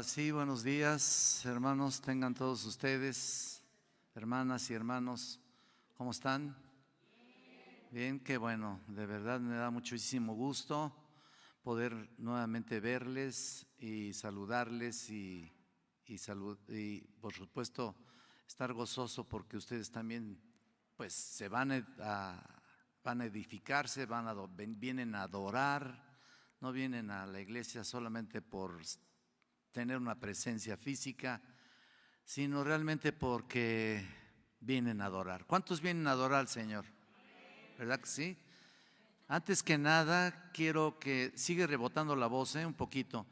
Sí, buenos días, hermanos, tengan todos ustedes, hermanas y hermanos, ¿cómo están? Bien, qué bueno, de verdad me da muchísimo gusto poder nuevamente verles y saludarles y, y por supuesto estar gozoso porque ustedes también pues se van a, van a edificarse, van a, vienen a adorar, no vienen a la iglesia solamente por tener una presencia física, sino realmente porque vienen a adorar. ¿Cuántos vienen a adorar al Señor? ¿Verdad que sí? Antes que nada, quiero que sigue rebotando la voz ¿eh? un poquito.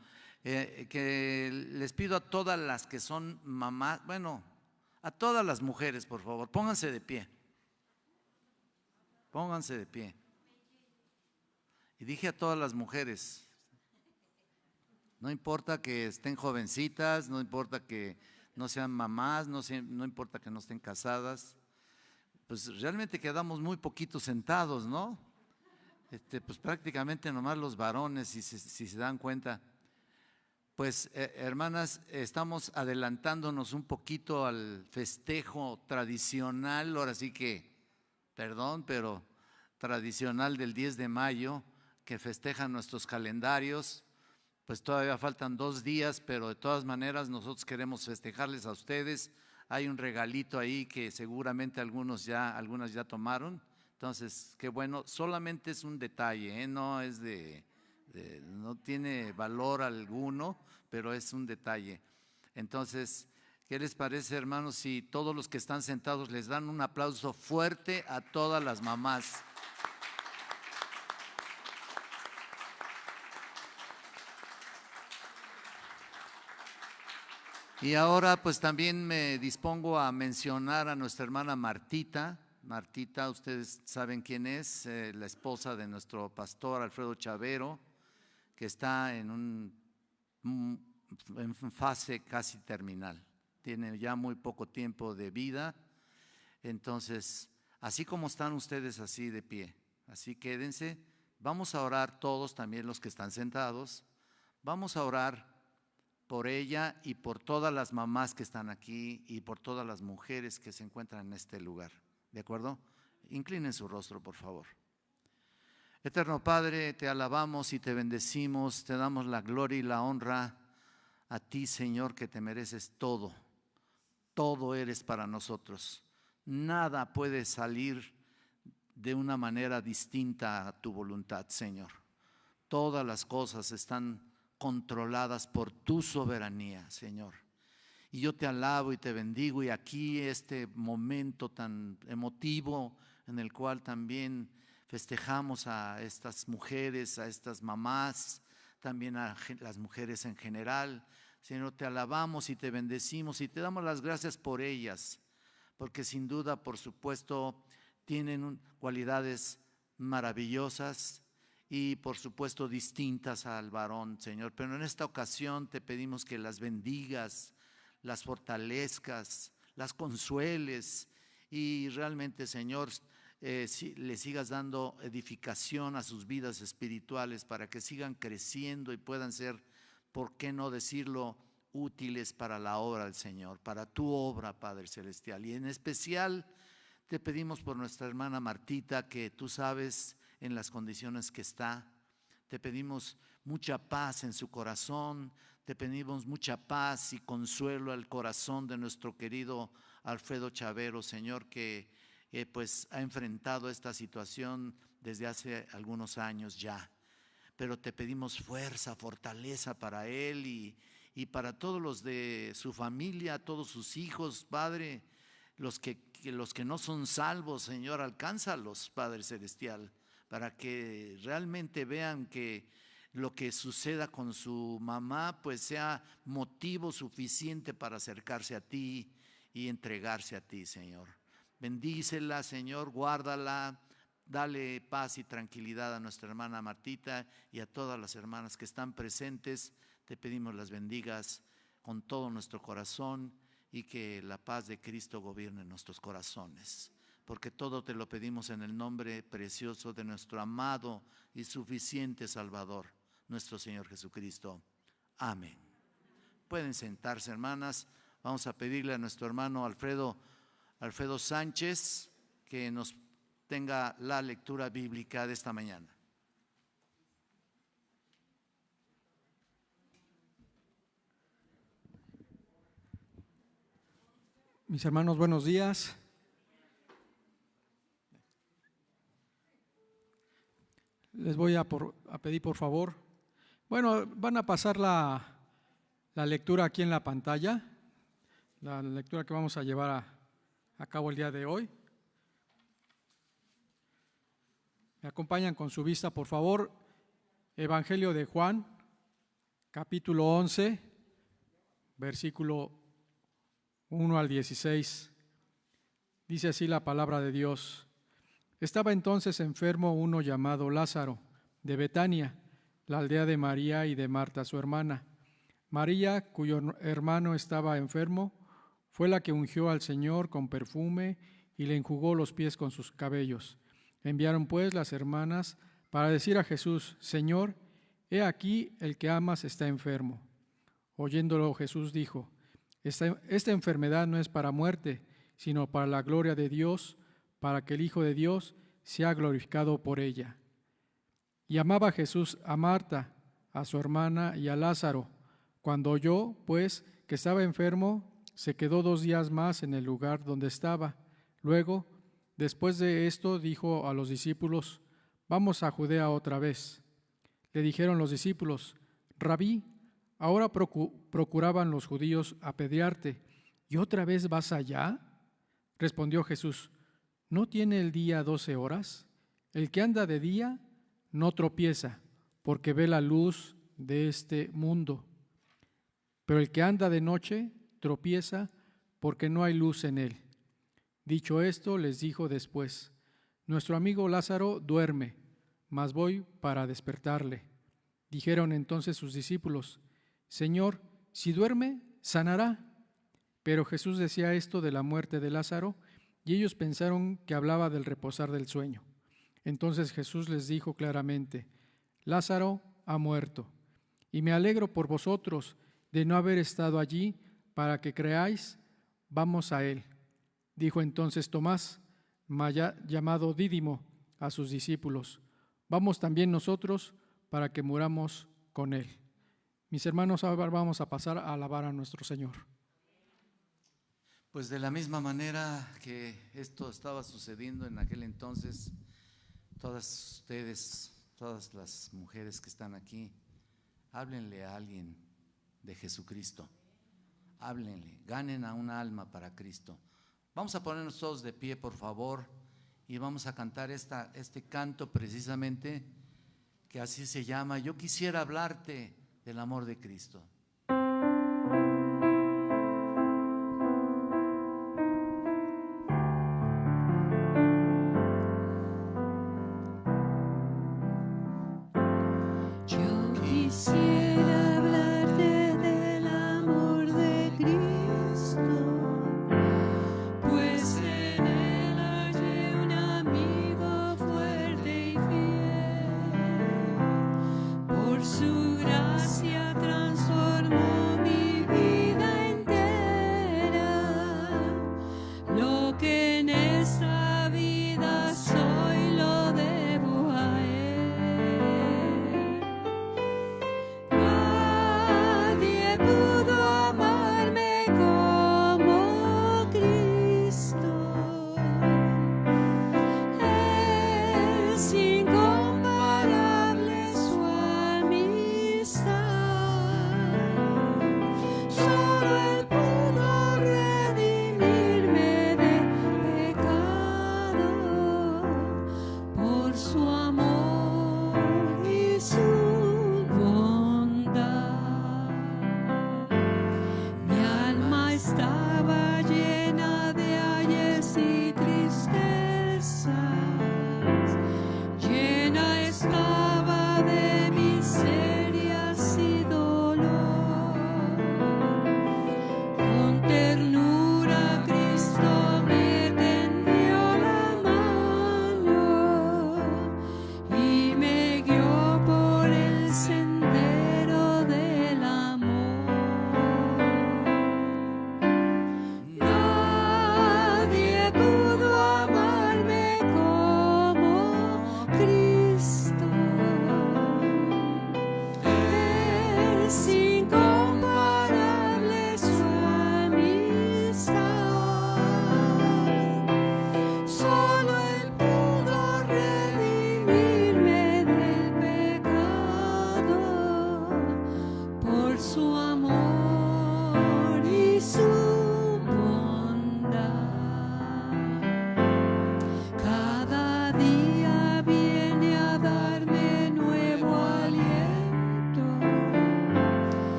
Eh, que les pido a todas las que son mamás, bueno, a todas las mujeres, por favor, pónganse de pie. Pónganse de pie. Y dije a todas las mujeres, no importa que estén jovencitas, no importa que no sean mamás, no, no importa que no estén casadas, pues realmente quedamos muy poquitos sentados, ¿no? Este, pues prácticamente nomás los varones, si se, si se dan cuenta. Pues eh, hermanas, estamos adelantándonos un poquito al festejo tradicional, ahora sí que, perdón, pero tradicional del 10 de mayo, que festejan nuestros calendarios pues todavía faltan dos días, pero de todas maneras nosotros queremos festejarles a ustedes. Hay un regalito ahí que seguramente algunos ya, algunas ya tomaron. Entonces, qué bueno, solamente es un detalle, ¿eh? no es de, no tiene valor alguno, pero es un detalle. Entonces, ¿qué les parece, hermanos, si todos los que están sentados les dan un aplauso fuerte a todas las mamás? Y ahora pues también me dispongo a mencionar a nuestra hermana Martita. Martita, ustedes saben quién es, eh, la esposa de nuestro pastor Alfredo Chavero, que está en, un, en fase casi terminal. Tiene ya muy poco tiempo de vida. Entonces, así como están ustedes así de pie, así quédense. Vamos a orar todos, también los que están sentados. Vamos a orar por ella y por todas las mamás que están aquí y por todas las mujeres que se encuentran en este lugar. ¿De acuerdo? Inclinen su rostro, por favor. Eterno Padre, te alabamos y te bendecimos, te damos la gloria y la honra a ti, Señor, que te mereces todo. Todo eres para nosotros. Nada puede salir de una manera distinta a tu voluntad, Señor. Todas las cosas están controladas por tu soberanía, Señor. Y yo te alabo y te bendigo y aquí este momento tan emotivo en el cual también festejamos a estas mujeres, a estas mamás, también a las mujeres en general. Señor, te alabamos y te bendecimos y te damos las gracias por ellas, porque sin duda, por supuesto, tienen cualidades maravillosas y por supuesto distintas al varón, Señor. Pero en esta ocasión te pedimos que las bendigas, las fortalezcas, las consueles y realmente, Señor, eh, le sigas dando edificación a sus vidas espirituales para que sigan creciendo y puedan ser, ¿por qué no decirlo?, útiles para la obra del Señor, para tu obra, Padre Celestial. Y en especial te pedimos por nuestra hermana Martita, que tú sabes en las condiciones que está. Te pedimos mucha paz en su corazón, te pedimos mucha paz y consuelo al corazón de nuestro querido Alfredo Chavero, Señor, que eh, pues ha enfrentado esta situación desde hace algunos años ya. Pero te pedimos fuerza, fortaleza para él y, y para todos los de su familia, todos sus hijos, Padre, los que, los que no son salvos, Señor, alcánzalos, Padre Celestial para que realmente vean que lo que suceda con su mamá pues sea motivo suficiente para acercarse a ti y entregarse a ti, Señor. Bendícela, Señor, guárdala, dale paz y tranquilidad a nuestra hermana Martita y a todas las hermanas que están presentes. Te pedimos las bendigas con todo nuestro corazón y que la paz de Cristo gobierne nuestros corazones porque todo te lo pedimos en el nombre precioso de nuestro amado y suficiente Salvador, nuestro Señor Jesucristo. Amén. Pueden sentarse, hermanas. Vamos a pedirle a nuestro hermano Alfredo, Alfredo Sánchez que nos tenga la lectura bíblica de esta mañana. Mis hermanos, buenos días. Les voy a, pedir por favor. Bueno, van a pasar la, lectura aquí en la pantalla, la lectura que vamos a llevar a cabo el día de hoy. Me acompañan con su vista, por favor. Evangelio de Juan, capítulo 11, versículo 1 al 16. Dice así la palabra de Dios. Estaba entonces enfermo uno llamado Lázaro, de Betania, la aldea de María y de Marta, su hermana. María, cuyo hermano estaba enfermo, fue la que ungió al Señor con perfume y le enjugó los pies con sus cabellos. Enviaron pues las hermanas para decir a Jesús, Señor, he aquí el que amas está enfermo. Oyéndolo Jesús dijo, esta, enfermedad no es para muerte, sino para la gloria de Dios, para que el Hijo de Dios sea glorificado por ella. Y amaba Jesús a Marta, a su hermana y a Lázaro. Cuando oyó, pues, que estaba enfermo, se quedó dos días más en el lugar donde estaba. Luego, después de esto, dijo a los discípulos, vamos a Judea otra vez. Le dijeron los discípulos, Rabí, Ahora procuraban los judíos apedrearte, ¿y otra vez vas allá? Respondió Jesús, ¿no tiene el día doce horas? El que anda de día no tropieza, porque ve la luz de este mundo. Pero el que anda de noche tropieza, porque no hay luz en él. Dicho esto, les dijo después, Nuestro amigo Lázaro duerme, mas voy para despertarle. Dijeron entonces sus discípulos, Señor, si duerme, sanará. Pero Jesús decía esto de la muerte de Lázaro, y ellos pensaron que hablaba del reposar del sueño. Entonces Jesús les dijo claramente, Lázaro ha muerto, y me alegro por vosotros de no haber estado allí para que creáis, vamos a él. Dijo entonces Tomás, llamado Dídimo, a sus discípulos, vamos también nosotros para que muramos con él. Mis hermanos, ahora vamos a pasar a alabar a nuestro Señor. Pues de la misma manera que esto estaba sucediendo en aquel entonces, todas ustedes, todas las mujeres que están aquí, háblenle a alguien de Jesucristo. Háblenle, ganen a un alma para Cristo. Vamos a ponernos todos de pie, por favor, y vamos a cantar esta, este canto precisamente, que así se llama. Yo quisiera hablarte del amor de Cristo.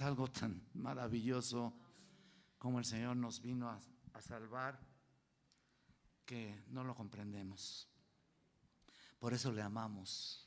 Algo tan maravilloso como el Señor nos vino a, a salvar que no lo comprendemos. Por eso le amamos.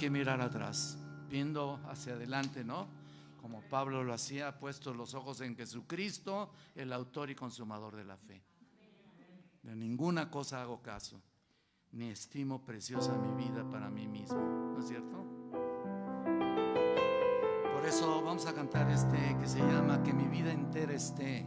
Que mirar atrás, viendo hacia adelante, ¿no? como Pablo lo hacía, puesto los ojos en Jesucristo, el autor y consumador de la fe. De ninguna cosa hago caso, ni estimo preciosa mi vida para mí mismo, ¿no es cierto? Por eso vamos a cantar este que se llama Que mi vida entera esté.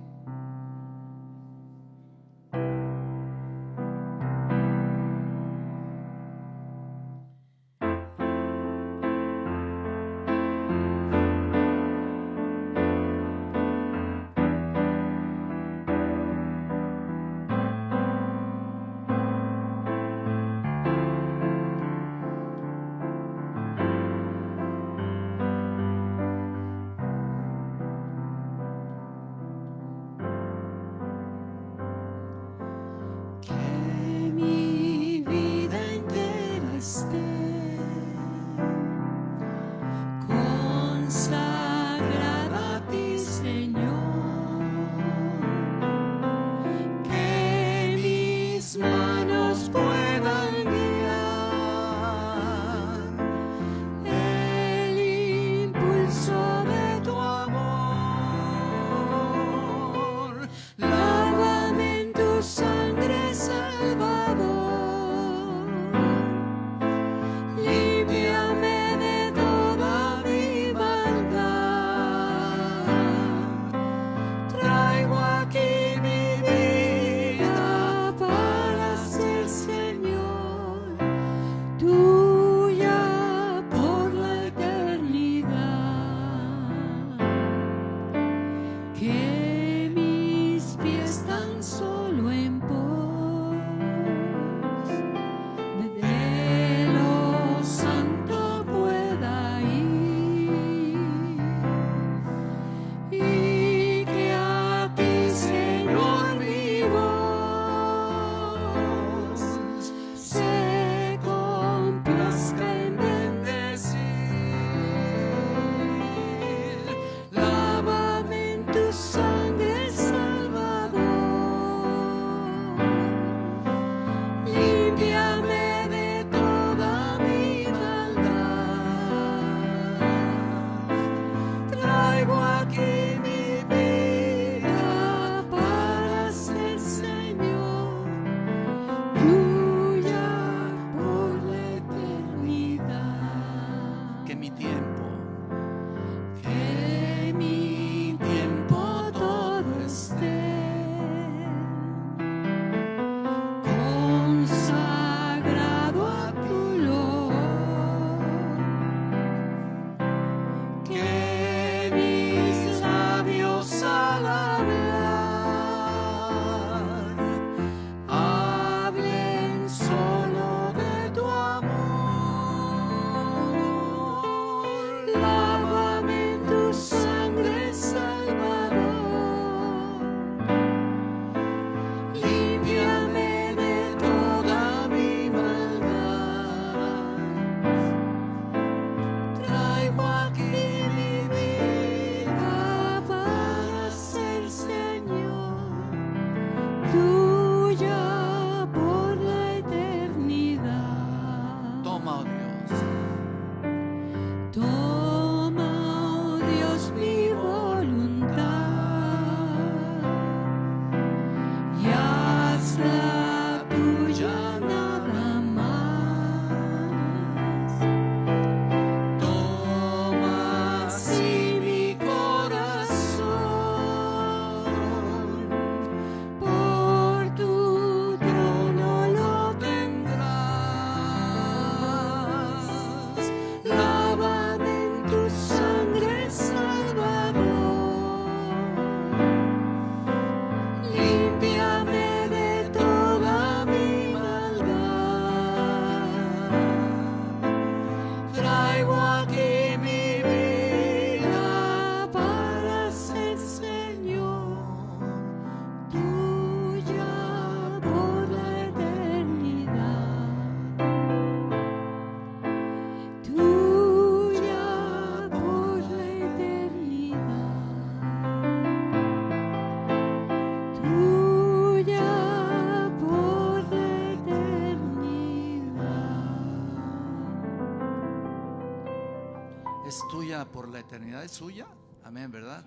Por la eternidad, es suya. Amén, ¿verdad?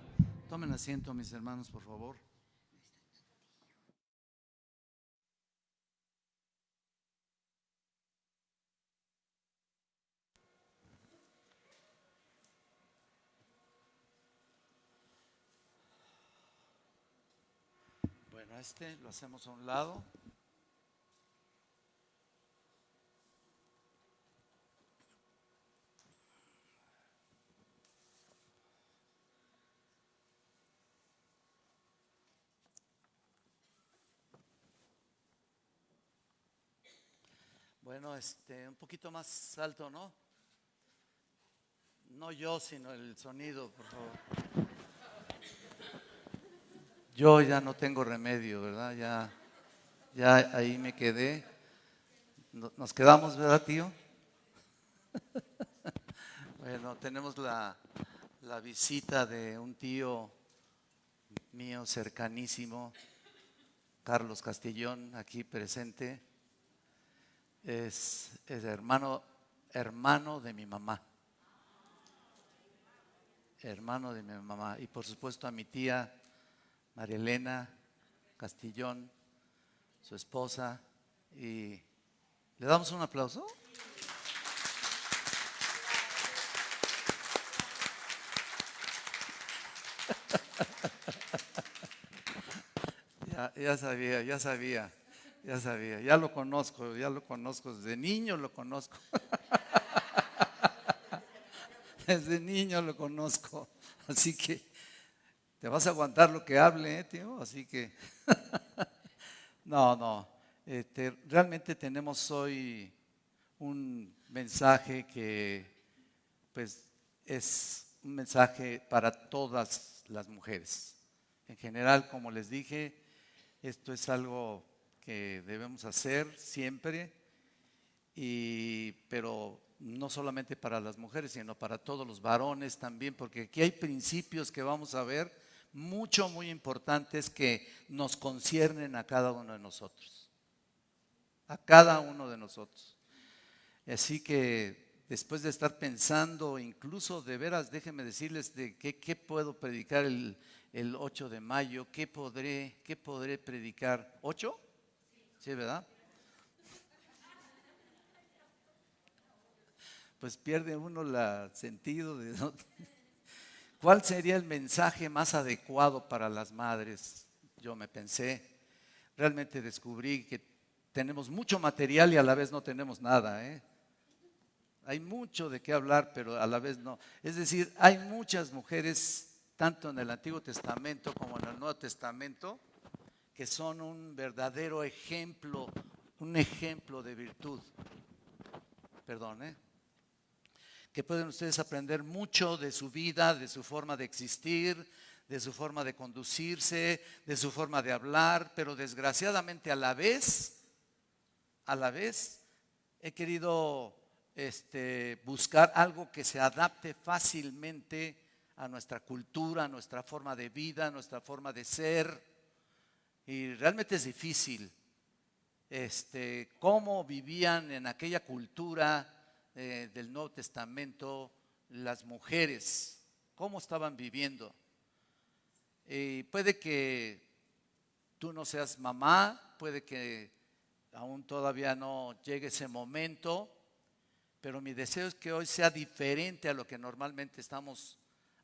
Tomen asiento, mis hermanos, por favor. Bueno, este lo hacemos a un lado. Bueno, este, un poquito más alto, ¿no? No yo, sino el sonido, por favor. Yo ya no tengo remedio, ¿verdad? Ya, ya ahí me quedé. Nos quedamos, ¿verdad, tío? Bueno, tenemos la, la visita de un tío mío cercanísimo, Carlos Castillón, aquí presente es, hermano, hermano de mi mamá. Hermano de mi mamá. Y por supuesto a mi tía María Elena Castillón, su esposa. Y le damos un aplauso. ya, ya sabía, ya sabía. Ya sabía, ya lo conozco, ya lo conozco, desde niño lo conozco. desde niño lo conozco. Así que te vas a aguantar lo que hable, ¿eh, tío. Así que, no, no. Este, realmente tenemos hoy un mensaje que, pues, es un mensaje para todas las mujeres. En general, como les dije, esto es algo que debemos hacer siempre, y, pero no solamente para las mujeres, sino para todos los varones también, porque aquí hay principios que vamos a ver mucho, muy importantes que nos conciernen a cada uno de nosotros. A cada uno de nosotros. Así que después de estar pensando, incluso de veras, déjenme decirles de qué, qué puedo predicar el, el 8 de mayo, qué podré, qué podré predicar. ¿8? ¿Sí, verdad? Pues pierde uno el sentido de... ¿Cuál sería el mensaje más adecuado para las madres? Yo me pensé, realmente descubrí que tenemos mucho material y a la vez no tenemos nada. ¿eh? Hay mucho de qué hablar, pero a la vez no. Es decir, hay muchas mujeres, tanto en el Antiguo Testamento como en el Nuevo Testamento, que son un verdadero ejemplo, un ejemplo de virtud. Perdón, ¿eh? Que pueden ustedes aprender mucho de su vida, de su forma de existir, de su forma de conducirse, de su forma de hablar, pero desgraciadamente a la vez, a la vez, he querido este, buscar algo que se adapte fácilmente a nuestra cultura, a nuestra forma de vida, a nuestra forma de ser y realmente es difícil este, cómo vivían en aquella cultura eh, del Nuevo Testamento las mujeres, cómo estaban viviendo. Y puede que tú no seas mamá, puede que aún todavía no llegue ese momento, pero mi deseo es que hoy sea diferente a lo que normalmente estamos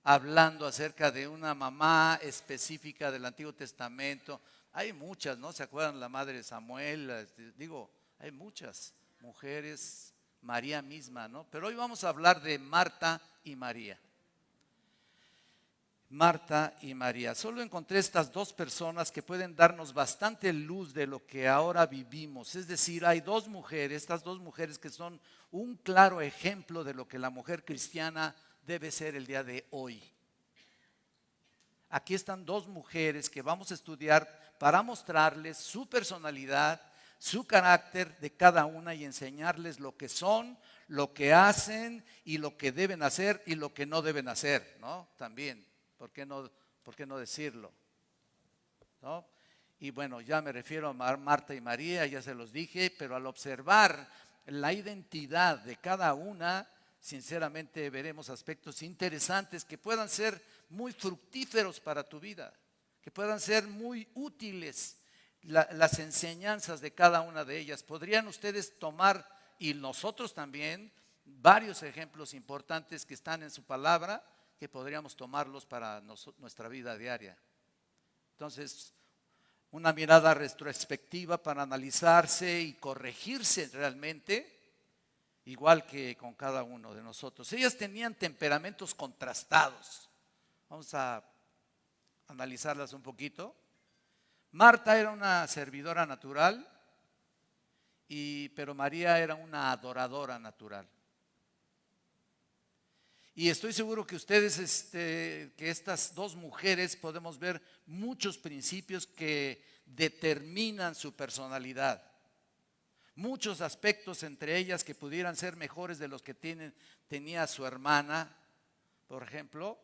hablando acerca de una mamá específica del Antiguo Testamento, hay muchas, ¿no? ¿Se acuerdan la madre de Samuel? Este, digo, hay muchas mujeres, María misma, ¿no? Pero hoy vamos a hablar de Marta y María. Marta y María. Solo encontré estas dos personas que pueden darnos bastante luz de lo que ahora vivimos. Es decir, hay dos mujeres, estas dos mujeres que son un claro ejemplo de lo que la mujer cristiana debe ser el día de hoy. Aquí están dos mujeres que vamos a estudiar para mostrarles su personalidad, su carácter de cada una y enseñarles lo que son, lo que hacen y lo que deben hacer y lo que no deben hacer, ¿no? También, ¿por qué no, por qué no decirlo? ¿No? Y bueno, ya me refiero a Marta y María, ya se los dije, pero al observar la identidad de cada una, sinceramente veremos aspectos interesantes que puedan ser muy fructíferos para tu vida, que puedan ser muy útiles las enseñanzas de cada una de ellas. Podrían ustedes tomar, y nosotros también, varios ejemplos importantes que están en su palabra, que podríamos tomarlos para nuestra vida diaria. Entonces, una mirada retrospectiva para analizarse y corregirse realmente, igual que con cada uno de nosotros. Ellas tenían temperamentos contrastados. Vamos a analizarlas un poquito. Marta era una servidora natural, y, pero María era una adoradora natural. Y estoy seguro que ustedes, este, que estas dos mujeres podemos ver muchos principios que determinan su personalidad. Muchos aspectos entre ellas que pudieran ser mejores de los que tienen, tenía su hermana, por ejemplo.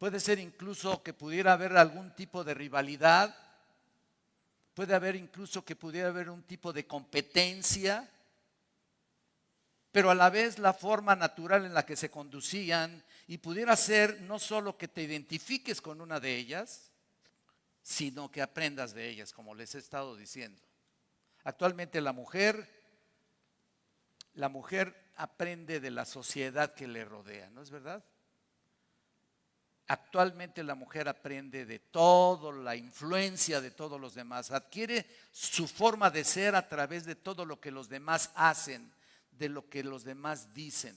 Puede ser incluso que pudiera haber algún tipo de rivalidad. Puede haber incluso que pudiera haber un tipo de competencia pero a la vez la forma natural en la que se conducían y pudiera ser no solo que te identifiques con una de ellas, sino que aprendas de ellas, como les he estado diciendo. Actualmente la mujer, la mujer aprende de la sociedad que le rodea, ¿no es verdad? Actualmente la mujer aprende de todo, la influencia de todos los demás, adquiere su forma de ser a través de todo lo que los demás hacen de lo que los demás dicen.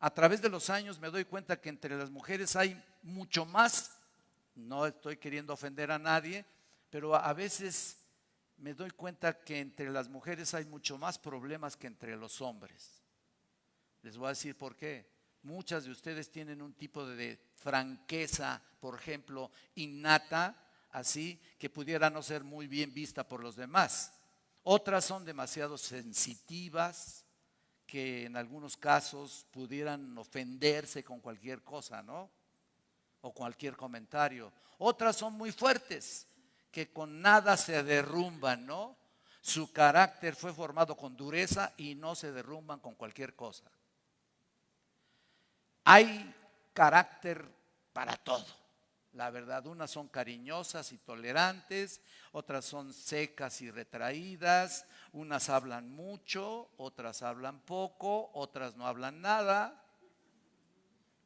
A través de los años me doy cuenta que entre las mujeres hay mucho más, no estoy queriendo ofender a nadie, pero a veces me doy cuenta que entre las mujeres hay mucho más problemas que entre los hombres. Les voy a decir por qué. Muchas de ustedes tienen un tipo de franqueza, por ejemplo, innata, así, que pudiera no ser muy bien vista por los demás. Otras son demasiado sensitivas, que en algunos casos pudieran ofenderse con cualquier cosa, ¿no? O cualquier comentario. Otras son muy fuertes, que con nada se derrumban, ¿no? Su carácter fue formado con dureza y no se derrumban con cualquier cosa. Hay carácter para todo. La verdad, unas son cariñosas y tolerantes, otras son secas y retraídas, unas hablan mucho, otras hablan poco, otras no hablan nada.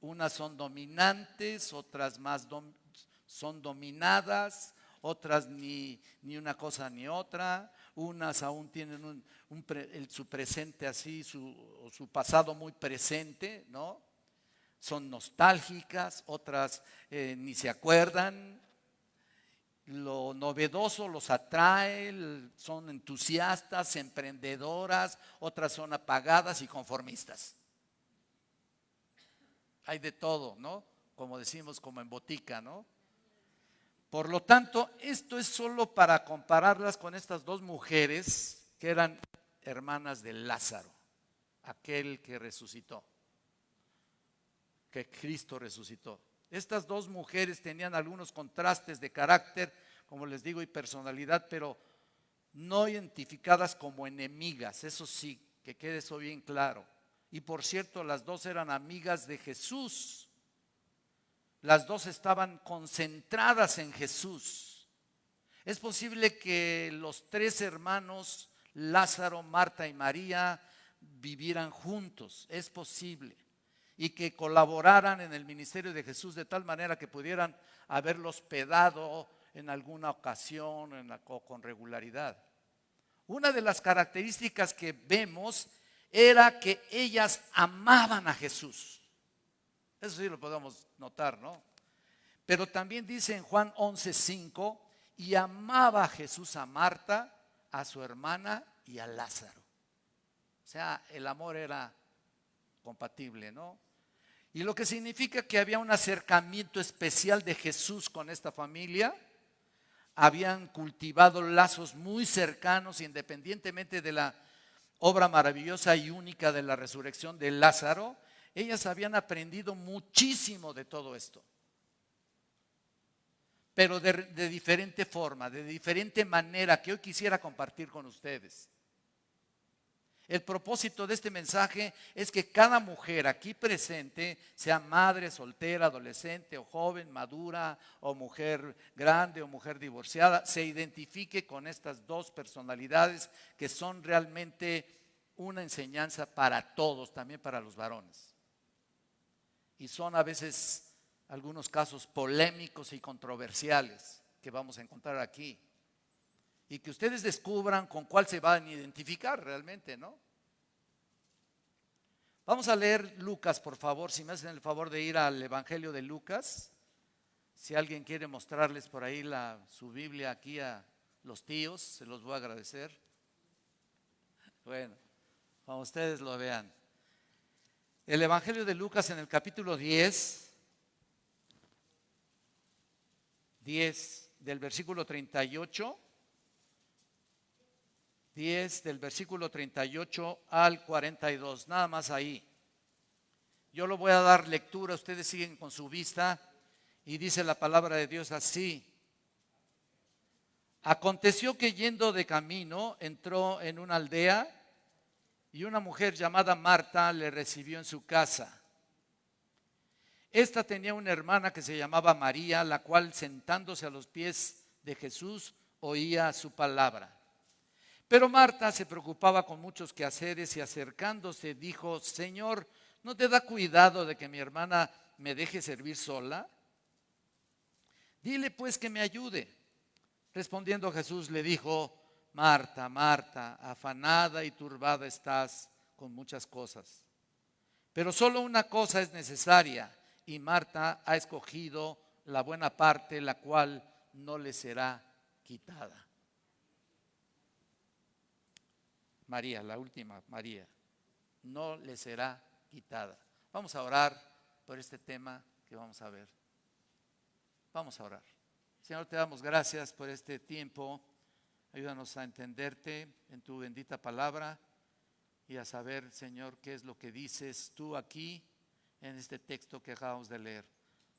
Unas son dominantes, otras más son dominadas, otras ni, ni, una cosa ni otra, unas aún tienen su presente así, su, su pasado muy presente, ¿no? Son nostálgicas, otras eh, ni se acuerdan. Lo novedoso los atrae, son entusiastas, emprendedoras, otras son apagadas y conformistas. Hay de todo, ¿no? Como decimos, como en botica, ¿no? Por lo tanto, esto es solo para compararlas con estas dos mujeres que eran hermanas de Lázaro, aquel que resucitó que Cristo resucitó. Estas dos mujeres tenían algunos contrastes de carácter, como les digo, y personalidad, pero no identificadas como enemigas, eso sí, que quede eso bien claro. Y por cierto, las dos eran amigas de Jesús. Las dos estaban concentradas en Jesús. Es posible que los tres hermanos, Lázaro, Marta y María, vivieran juntos. Es posible y que colaboraran en el ministerio de Jesús de tal manera que pudieran haberlo hospedado en alguna ocasión en con regularidad. Una de las características que vemos era que ellas amaban a Jesús. Eso sí lo podemos notar, ¿no? Pero también dice en Juan 11:5, y amaba a Jesús a Marta, a su hermana y a Lázaro. O sea, el amor era compatible, ¿no? Y lo que significa que había un acercamiento especial de Jesús con esta familia. Habían cultivado lazos muy cercanos, independientemente de la obra maravillosa y única de la resurrección de Lázaro. Ellas habían aprendido muchísimo de todo esto. Pero de, diferente forma, de diferente manera que hoy quisiera compartir con ustedes. El propósito de este mensaje es que cada mujer aquí presente, sea madre, soltera, adolescente o joven, madura o mujer grande o mujer divorciada, se identifique con estas dos personalidades que son realmente una enseñanza para todos, también para los varones. Y son a veces algunos casos polémicos y controversiales que vamos a encontrar aquí y que ustedes descubran con cuál se van a identificar realmente, ¿no? Vamos a leer Lucas, por favor, si me hacen el favor de ir al Evangelio de Lucas. Si alguien quiere mostrarles por ahí su Biblia aquí a los tíos, se los voy a agradecer. Bueno, cuando ustedes lo vean. El Evangelio de Lucas en el capítulo 10, 10 del versículo 38 10 del versículo 38 al 42, nada más ahí. Yo lo voy a dar lectura, ustedes siguen con su vista y dice la palabra de Dios así. Aconteció que yendo de camino entró en una aldea y una mujer llamada Marta le recibió en su casa. Esta tenía una hermana que se llamaba María, la cual sentándose a los pies de Jesús oía su palabra. Pero Marta se preocupaba con muchos quehaceres y acercándose dijo, Señor, ¿no te da cuidado de que mi hermana me deje servir sola? Dile pues que me ayude. Respondiendo Jesús le dijo, Marta, Marta, afanada y turbada estás con muchas cosas. Pero solo una cosa es necesaria y Marta ha escogido la buena parte, la cual no le será quitada. María, la última María, no le será quitada. Vamos a orar por este tema que vamos a ver. Vamos a orar. Señor, te damos gracias por este tiempo. Ayúdanos a entenderte en tu bendita palabra y a saber, Señor, qué es lo que dices tú aquí en este texto que acabamos de leer.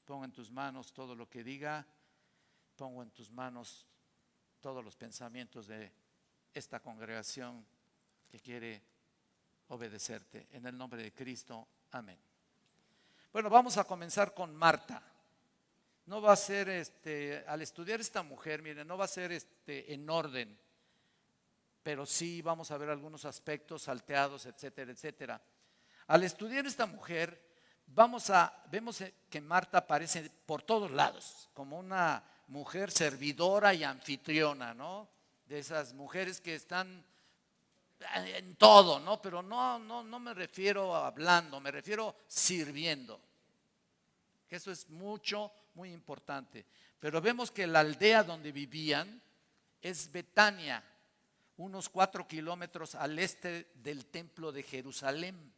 Pongo en tus manos todo lo que diga. Pongo en tus manos todos los pensamientos de esta congregación que quiere obedecerte. En el nombre de Cristo, amén. Bueno, vamos a comenzar con Marta. No va a ser, este, al estudiar esta mujer, miren, no va a ser este, en orden, pero sí vamos a ver algunos aspectos salteados, etcétera, etcétera. Al estudiar esta mujer, vamos a, vemos que Marta aparece por todos lados, como una mujer servidora y anfitriona, ¿no? De esas mujeres que están en todo, ¿no? Pero no, no, no me refiero a hablando, me refiero sirviendo. Eso es mucho, muy importante. Pero vemos que la aldea donde vivían es Betania, unos cuatro kilómetros al este del templo de Jerusalén.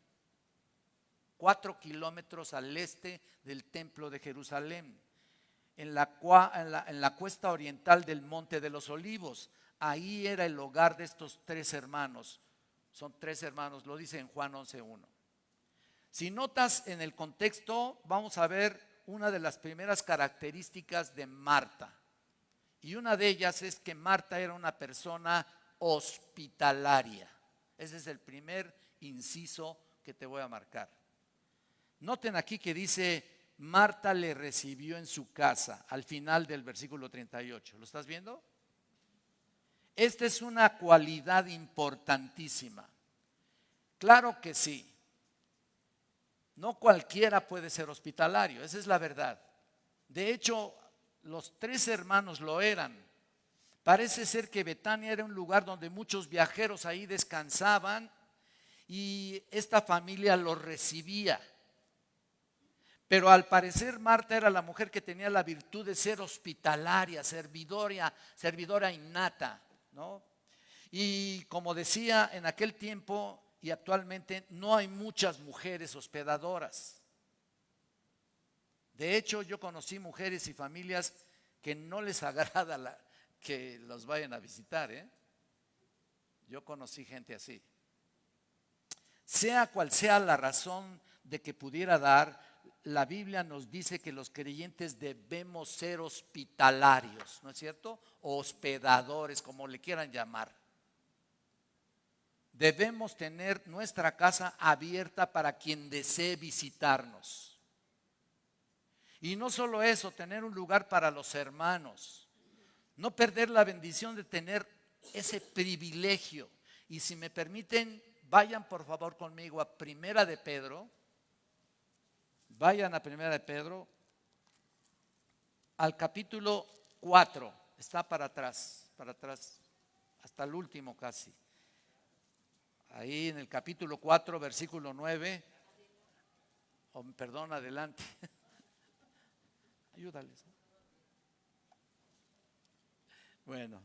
Cuatro kilómetros al este del templo de Jerusalén. En la, en la, en la cuesta oriental del Monte de los Olivos ahí era el hogar de estos tres hermanos. Son tres hermanos, lo dice en Juan 11.1. Si notas en el contexto, vamos a ver una de las primeras características de Marta. Y una de ellas es que Marta era una persona hospitalaria. Ese es el primer inciso que te voy a marcar. Noten aquí que dice, Marta le recibió en su casa, al final del versículo 38. ¿Lo estás viendo? Esta es una cualidad importantísima. Claro que sí. No cualquiera puede ser hospitalario, esa es la verdad. De hecho, los tres hermanos lo eran. Parece ser que Betania era un lugar donde muchos viajeros ahí descansaban y esta familia los recibía. Pero al parecer Marta era la mujer que tenía la virtud de ser hospitalaria, servidora, servidora innata. Y como decía, en aquel tiempo y actualmente no hay muchas mujeres hospedadoras. De hecho, yo conocí mujeres y familias que no les agrada que los vayan a visitar. ¿eh? Yo conocí gente así. Sea cual sea la razón de que pudiera dar, la Biblia nos dice que los creyentes debemos ser hospitalarios, ¿no es cierto? hospedadores, como le quieran llamar. debemos tener nuestra casa abierta para quien desee visitarnos. Y no solo eso, tener un lugar para los hermanos. No perder la bendición de tener ese privilegio. Y si me permiten, vayan por favor conmigo a Primera de Pedro. Vayan a Primera de Pedro, al capítulo 4. Está para atrás, para atrás, hasta el último casi ahí en el capítulo 4, versículo 9, perdón, adelante. Ayúdales. Bueno,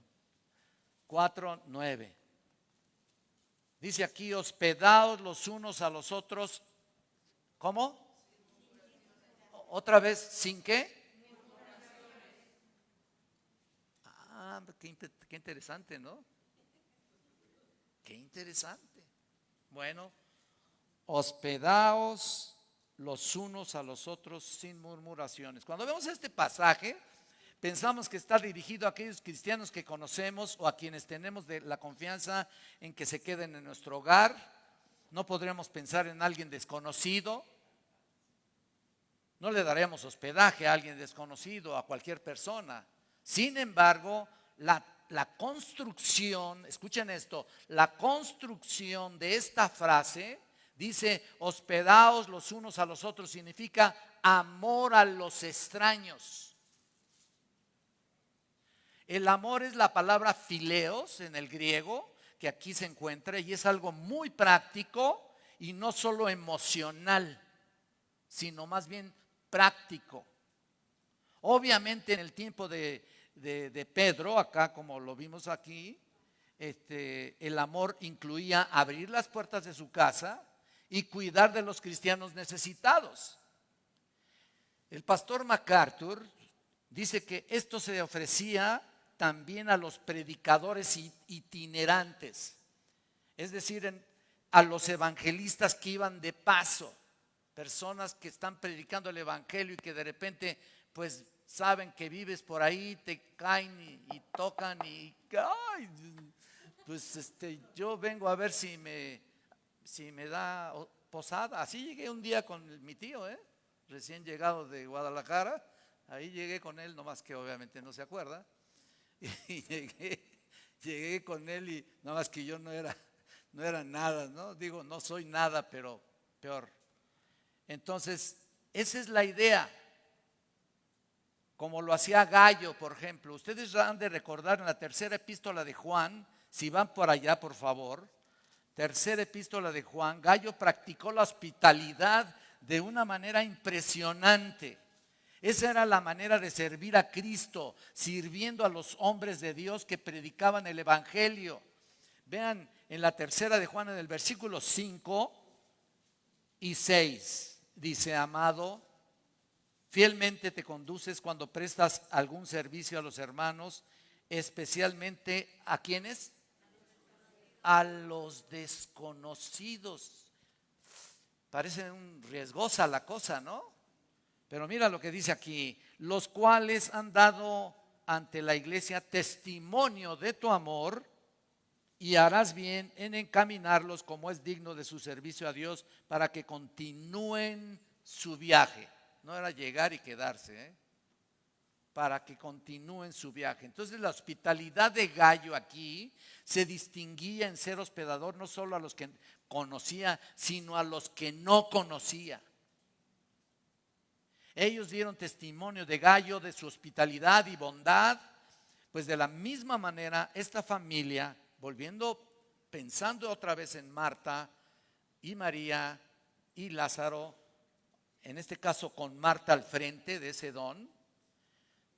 4, 9. Dice aquí, hospedados los unos a los otros. ¿Cómo? Otra vez, ¿sin qué? Ah, qué, qué interesante, ¿no? Qué interesante. Bueno, hospedaos los unos a los otros sin murmuraciones. Cuando vemos este pasaje, pensamos que está dirigido a aquellos cristianos que conocemos o a quienes tenemos de la confianza en que se queden en nuestro hogar. No podríamos pensar en alguien desconocido. No le daremos hospedaje a alguien desconocido, a cualquier persona. Sin embargo, la construcción, escuchen esto, la construcción de esta frase dice, hospedaos los unos a los otros, significa amor a los extraños. El amor es la palabra fileos en el griego, que aquí se encuentra, y es algo muy práctico y no solo emocional, sino más bien práctico. Obviamente en el tiempo de Pedro, acá como lo vimos aquí, este, el amor incluía abrir las puertas de su casa y cuidar de los cristianos necesitados. El pastor MacArthur dice que esto se ofrecía también a los predicadores itinerantes, es decir, a los evangelistas que iban de paso, personas que están predicando el evangelio y que de repente pues saben que vives por ahí, te caen y, tocan y pues este, yo vengo a ver si me, si me da posada. Así llegué un día con mi tío, ¿eh? recién llegado de Guadalajara. Ahí llegué con él, nomás que obviamente no se acuerda. Y llegué, llegué con él y nomás que yo no era, no era nada, ¿no? Digo, no soy nada, pero peor. Entonces, esa es la idea como lo hacía Gallo, por ejemplo. Ustedes han de recordar en la tercera epístola de Juan, si van por allá, por favor, tercera epístola de Juan, Gallo practicó la hospitalidad de una manera impresionante. Esa era la manera de servir a Cristo, sirviendo a los hombres de Dios que predicaban el Evangelio. Vean en la tercera de Juan, en el versículo 5 y 6, dice, amado, Fielmente te conduces cuando prestas algún servicio a los hermanos, especialmente a quienes? A los desconocidos. Parece un riesgosa la cosa, ¿no? Pero mira lo que dice aquí, los cuales han dado ante la iglesia testimonio de tu amor y harás bien en encaminarlos como es digno de su servicio a Dios para que continúen su viaje no era llegar y quedarse, ¿eh? para que continúen su viaje. Entonces la hospitalidad de Gallo aquí se distinguía en ser hospedador no solo a los que conocía, sino a los que no conocía. Ellos dieron testimonio de Gallo, de su hospitalidad y bondad, pues de la misma manera esta familia, volviendo, pensando otra vez en Marta y María y Lázaro, en este caso con Marta al frente de ese don.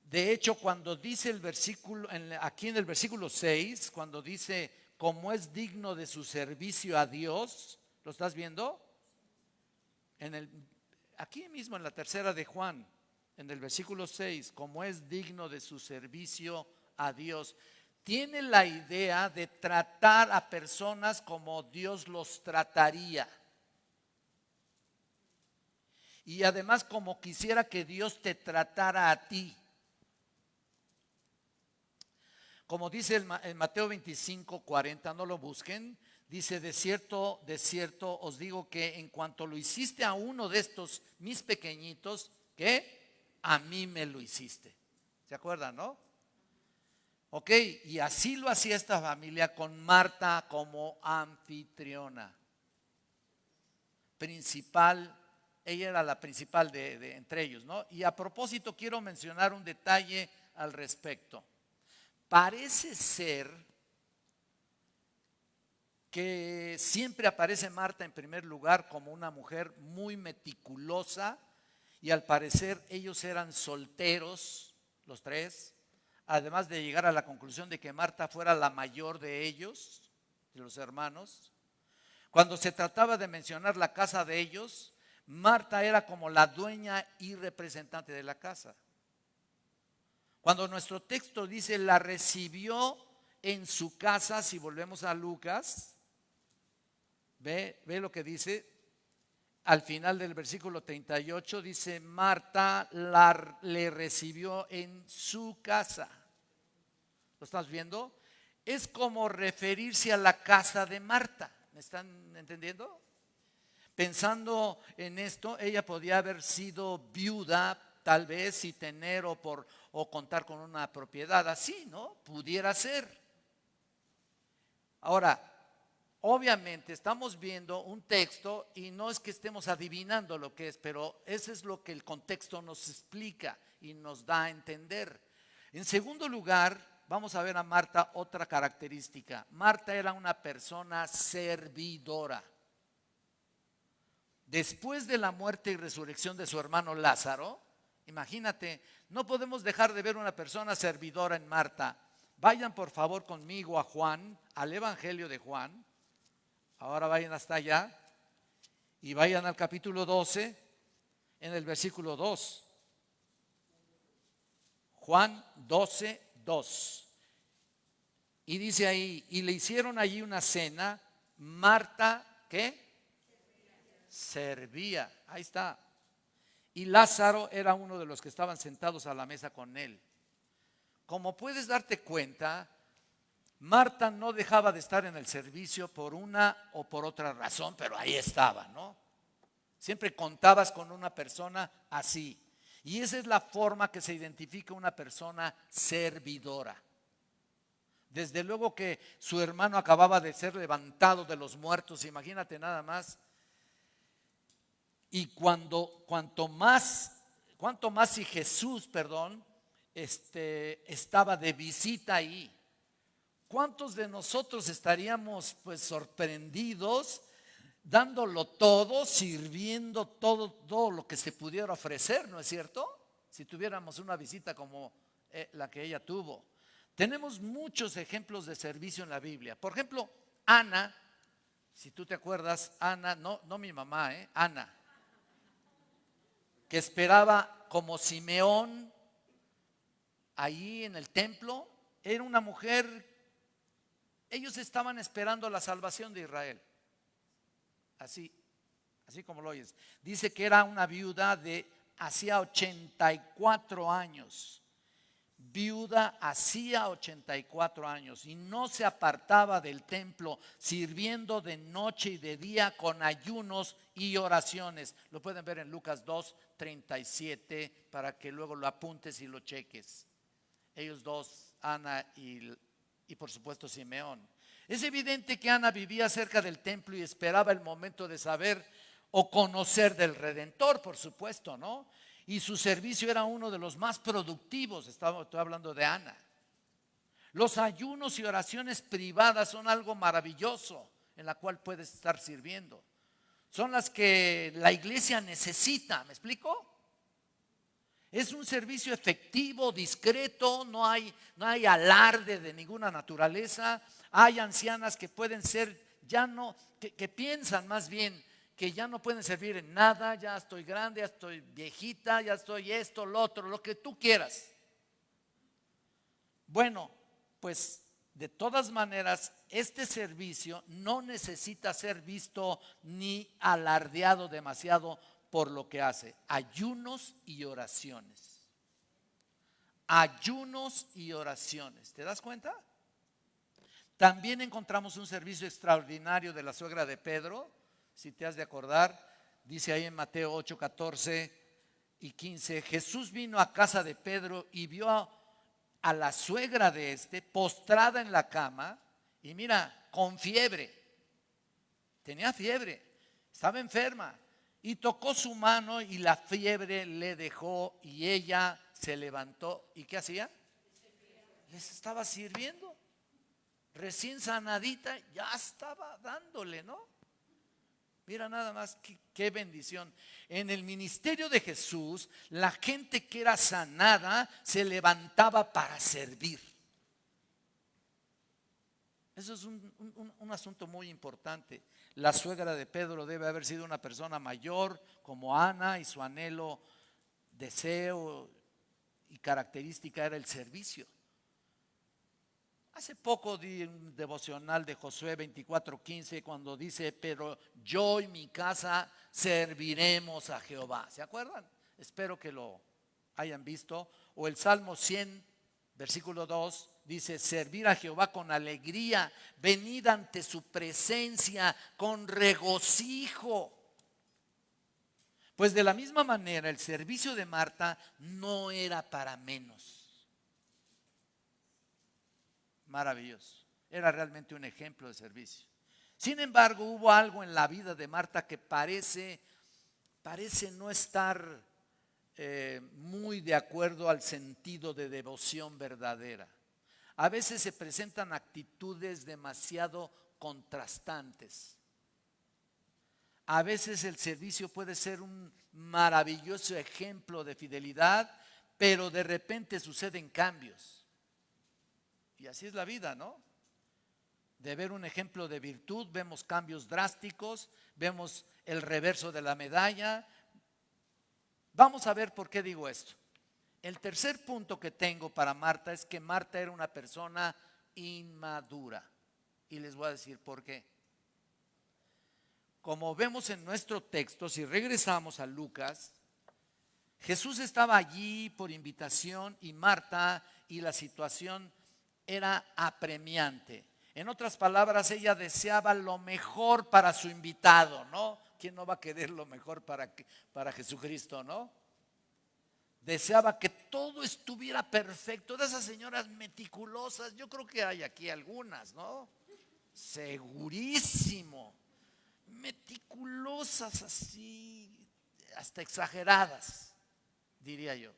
De hecho, cuando dice el versículo, aquí en el versículo 6, cuando dice, como es digno de su servicio a Dios, ¿lo estás viendo? Aquí mismo en la tercera de Juan, en el versículo 6, como es digno de su servicio a Dios, tiene la idea de tratar a personas como Dios los trataría y además como quisiera que Dios te tratara a ti. Como dice en Mateo 25, 40, no lo busquen, Dice, de cierto, de cierto os digo que en cuanto lo hiciste a uno de estos mis pequeñitos, que a mí me lo hiciste. ¿Se acuerdan, no? Ok, y así lo hacía esta familia con Marta como anfitriona. Principal, ella era la principal de, entre ellos, ¿no? Y a propósito quiero mencionar un detalle al respecto. Parece ser que siempre aparece Marta en primer lugar como una mujer muy meticulosa y al parecer ellos eran solteros, los tres, además de llegar a la conclusión de que Marta fuera la mayor de ellos, de los hermanos. Cuando se trataba de mencionar la casa de ellos, Marta era como la dueña y representante de la casa. Cuando nuestro texto dice la recibió en su casa, si volvemos a Lucas, Ve, lo que dice al final del versículo 38, dice, Marta la, le recibió en su casa. ¿Lo estás viendo? Es como referirse a la casa de Marta. ¿Me están entendiendo? Pensando en esto, ella podía haber sido viuda, tal vez, y tener o, por, o contar con una propiedad así, ¿no? Pudiera ser. Ahora, obviamente estamos viendo un texto y no es que estemos adivinando lo que es, pero eso es lo que el contexto nos explica y nos da a entender. En segundo lugar, vamos a ver a Marta otra característica. Marta era una persona servidora. Después de la muerte y resurrección de su hermano Lázaro, imagínate, no podemos dejar de ver una persona servidora en Marta. Vayan por favor conmigo a Juan, al Evangelio de Juan, Ahora vayan hasta allá y vayan al capítulo 12 en el versículo 2. Juan 12, 2. Y dice ahí, y le hicieron allí una cena, Marta, ¿qué? Servía. Ahí está. Y Lázaro era uno de los que estaban sentados a la mesa con él. Como puedes darte cuenta, Marta no dejaba de estar en el servicio por una o por otra razón, pero ahí estaba, ¿no? Siempre contabas con una persona así. Y esa es la forma que se identifica una persona servidora. Desde luego que su hermano acababa de ser levantado de los muertos, imagínate nada más. Y cuando cuanto más, cuanto más si Jesús, perdón, este, estaba de visita ahí, ¿Cuántos de nosotros estaríamos pues sorprendidos dándolo todo, sirviendo todo, lo que se pudiera ofrecer, ¿no es cierto? Si tuviéramos una visita como eh, la que ella tuvo. Tenemos muchos ejemplos de servicio en la Biblia. Por ejemplo, Ana, si tú te acuerdas, Ana, no, no mi mamá, ¿eh? Ana, que esperaba como Simeón ahí en el templo, era una mujer ellos estaban esperando la salvación de Israel. Así, así como lo oyes. Dice que era una viuda de hacía 84 años. Viuda hacía 84 años y no se apartaba del templo sirviendo de noche y de día con ayunos y oraciones. Lo pueden ver en Lucas 2, 37 para que luego lo apuntes y lo cheques. Ellos dos, Ana y y por supuesto Simeón. Es evidente que Ana vivía cerca del templo y esperaba el momento de saber o conocer del Redentor, por supuesto, ¿no? Y su servicio era uno de los más productivos, estoy hablando de Ana. Los ayunos y oraciones privadas son algo maravilloso en la cual puedes estar sirviendo. Son las que la iglesia necesita, ¿me explico? Es un servicio efectivo, discreto, no hay, no hay alarde de ninguna naturaleza. Hay ancianas que pueden ser, ya no, que, que piensan más bien que ya no pueden servir en nada, ya estoy grande, ya estoy viejita, ya estoy esto, lo otro, lo que tú quieras. Bueno, pues de todas maneras, este servicio no necesita ser visto ni alardeado demasiado por lo que hace. Ayunos y oraciones. Ayunos y oraciones. ¿Te das cuenta? También encontramos un servicio extraordinario de la suegra de Pedro, si te has de acordar, dice ahí en Mateo 8, 14 y 15, Jesús vino a casa de Pedro y vio a, a la suegra de este postrada en la cama y mira, con fiebre, tenía fiebre, estaba enferma y tocó su mano y la fiebre le dejó y ella se levantó. ¿Y qué hacía? Les estaba sirviendo. Recién sanadita, ya estaba dándole, ¿no? Mira nada más qué, bendición. En el ministerio de Jesús, la gente que era sanada se levantaba para servir. Eso es un, un, asunto muy importante. La suegra de Pedro debe haber sido una persona mayor como Ana y su anhelo, deseo y característica era el servicio. Hace poco di un devocional de Josué 24:15 cuando dice, pero yo y mi casa serviremos a Jehová. ¿Se acuerdan? Espero que lo hayan visto. O el Salmo 100, versículo 2, dice, servir a Jehová con alegría, venid ante su presencia con regocijo. Pues de la misma manera el servicio de Marta no era para menos maravilloso. Era realmente un ejemplo de servicio. Sin embargo, hubo algo en la vida de Marta que parece, parece no estar eh, muy de acuerdo al sentido de devoción verdadera. A veces se presentan actitudes demasiado contrastantes. A veces el servicio puede ser un maravilloso ejemplo de fidelidad, pero de repente suceden cambios. Y así es la vida, ¿no? De ver un ejemplo de virtud, vemos cambios drásticos, vemos el reverso de la medalla. Vamos a ver por qué digo esto. El tercer punto que tengo para Marta es que Marta era una persona inmadura. Y les voy a decir por qué. Como vemos en nuestro texto, si regresamos a Lucas, Jesús estaba allí por invitación y Marta y la situación era apremiante. En otras palabras, ella deseaba lo mejor para su invitado, ¿no? ¿Quién no va a querer lo mejor para, para Jesucristo, no? Deseaba que todo estuviera perfecto. De esas señoras meticulosas, yo creo que hay aquí algunas, ¿no? Segurísimo. Meticulosas así, hasta exageradas, diría yo.